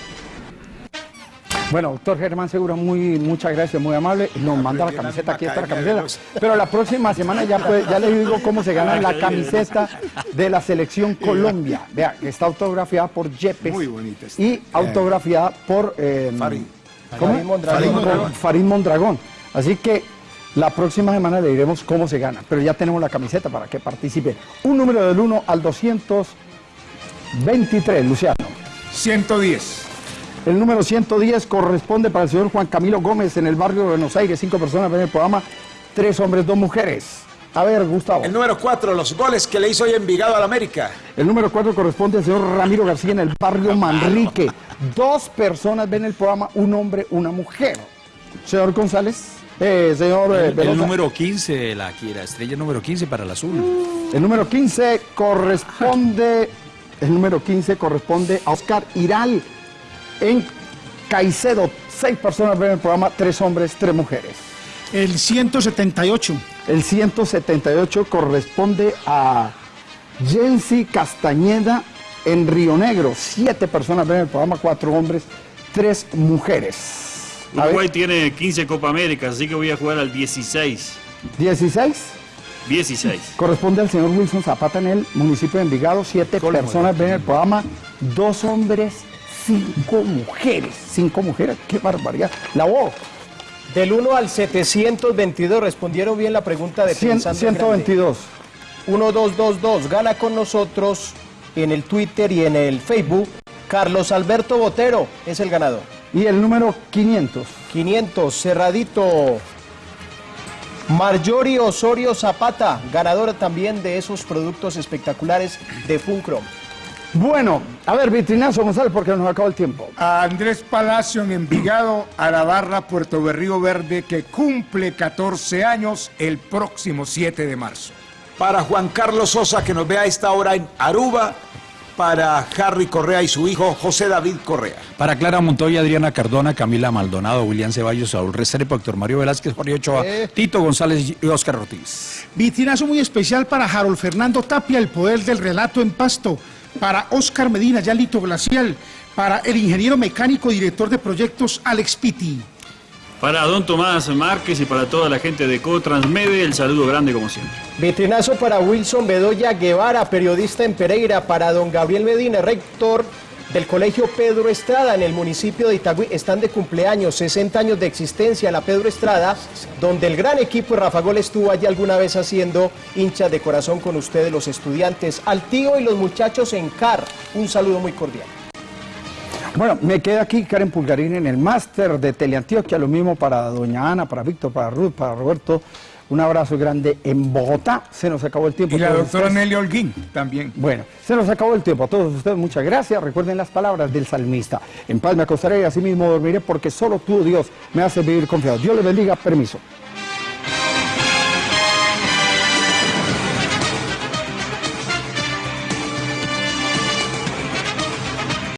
Bueno, doctor Germán Segura, muy, muchas gracias, muy amable. Nos manda la camiseta, aquí está la camiseta. Pero la próxima semana ya, puede- ya le digo cómo se gana la camiseta de la selección Colombia. Vea, que está autografiada por Yepes. Muy bonita. Y autografiada por... eh, Farid. ¿cómo? Farid Mondragón. Farid Mondragón. Farid Mondragón. Así que la próxima semana le diremos cómo se gana. Pero ya tenemos la camiseta para que participe. Un número del 1 al 223, Luciano. 110. El número 110 corresponde para el señor Juan Camilo Gómez en el barrio de Buenos Aires. Cinco personas ven el programa, tres hombres, dos mujeres. A ver, Gustavo. El número 4, los goles que le hizo hoy Envigado al América. El número 4 corresponde al señor Ramiro García en el barrio Manrique. Dos personas ven el programa, un hombre, una mujer. Señor González, eh, señor El, el número 15, la, la estrella número 15 para el azul. El número 15 corresponde, el número 15 corresponde a Oscar Iral en Caicedo. Seis personas ven el programa, tres hombres, tres mujeres. El 178. El 178 corresponde a Jensi Castañeda en Río Negro. Siete personas ven el programa, cuatro hombres, tres mujeres. Uruguay tiene 15 Copa Américas, así que voy a jugar al 16. 16 16. corresponde al señor Wilson Zapata en el municipio de Envigado. Siete personas ven el programa, dos hombres, cinco mujeres. Cinco mujeres, qué barbaridad. La voz. Del 1 al 722 respondieron bien la pregunta de Cien- Pensando en Grande. 122. 1222, gana con nosotros en el Twitter y en el Facebook. Carlos Alberto Botero es el ganador. Y el número 500. 500, cerradito. Marjorie Osorio Zapata, ganadora también de esos productos espectaculares de Funcrom. Bueno, a ver, vitrinazo González, porque nos acaba el tiempo. A Andrés Palacio en Envigado, a la barra Puerto Berrío Verde, que cumple 14 años el próximo 7 de marzo. Para Juan Carlos Sosa, que nos ve a esta hora en Aruba. Para Harry Correa y su hijo José David Correa. Para Clara Montoya, Adriana Cardona, Camila Maldonado, William Ceballos, Saúl Restrepo, Héctor Mario Velázquez, Jorge Ochoa, Tito González y Óscar Ortiz. Vitrinazo muy especial para Harold Fernando Tapia, el poder del relato en pasto. Para Oscar Medina, Yalito Glacial. Para el ingeniero mecánico director de proyectos Alex Pitti. Para don Tomás Márquez y para toda la gente de Cotransmede, el saludo grande como siempre. Vitrinazo para Wilson Bedoya Guevara, periodista en Pereira, para don Gabriel Medina, rector del Colegio Pedro Estrada en el municipio de Itagüí. Están de cumpleaños, 60 años de existencia la Pedro Estrada, donde el gran equipo Rafa Gol estuvo allí alguna vez haciendo hinchas de corazón con ustedes, los estudiantes. Al tío y los muchachos en CAR, un saludo muy cordial. Bueno, me queda aquí Karen Pulgarín en el máster de Teleantioquia, lo mismo para doña Ana, para Víctor, para Ruth, para Roberto. Un abrazo grande en Bogotá. Se nos acabó el tiempo. Y la doctora ustedes- Nelly Holguín también. Bueno, se nos acabó el tiempo. A todos ustedes muchas gracias. Recuerden las palabras del salmista. En paz me acostaré y así mismo dormiré porque solo tú, Dios, me hace vivir confiado. Dios les bendiga. Permiso.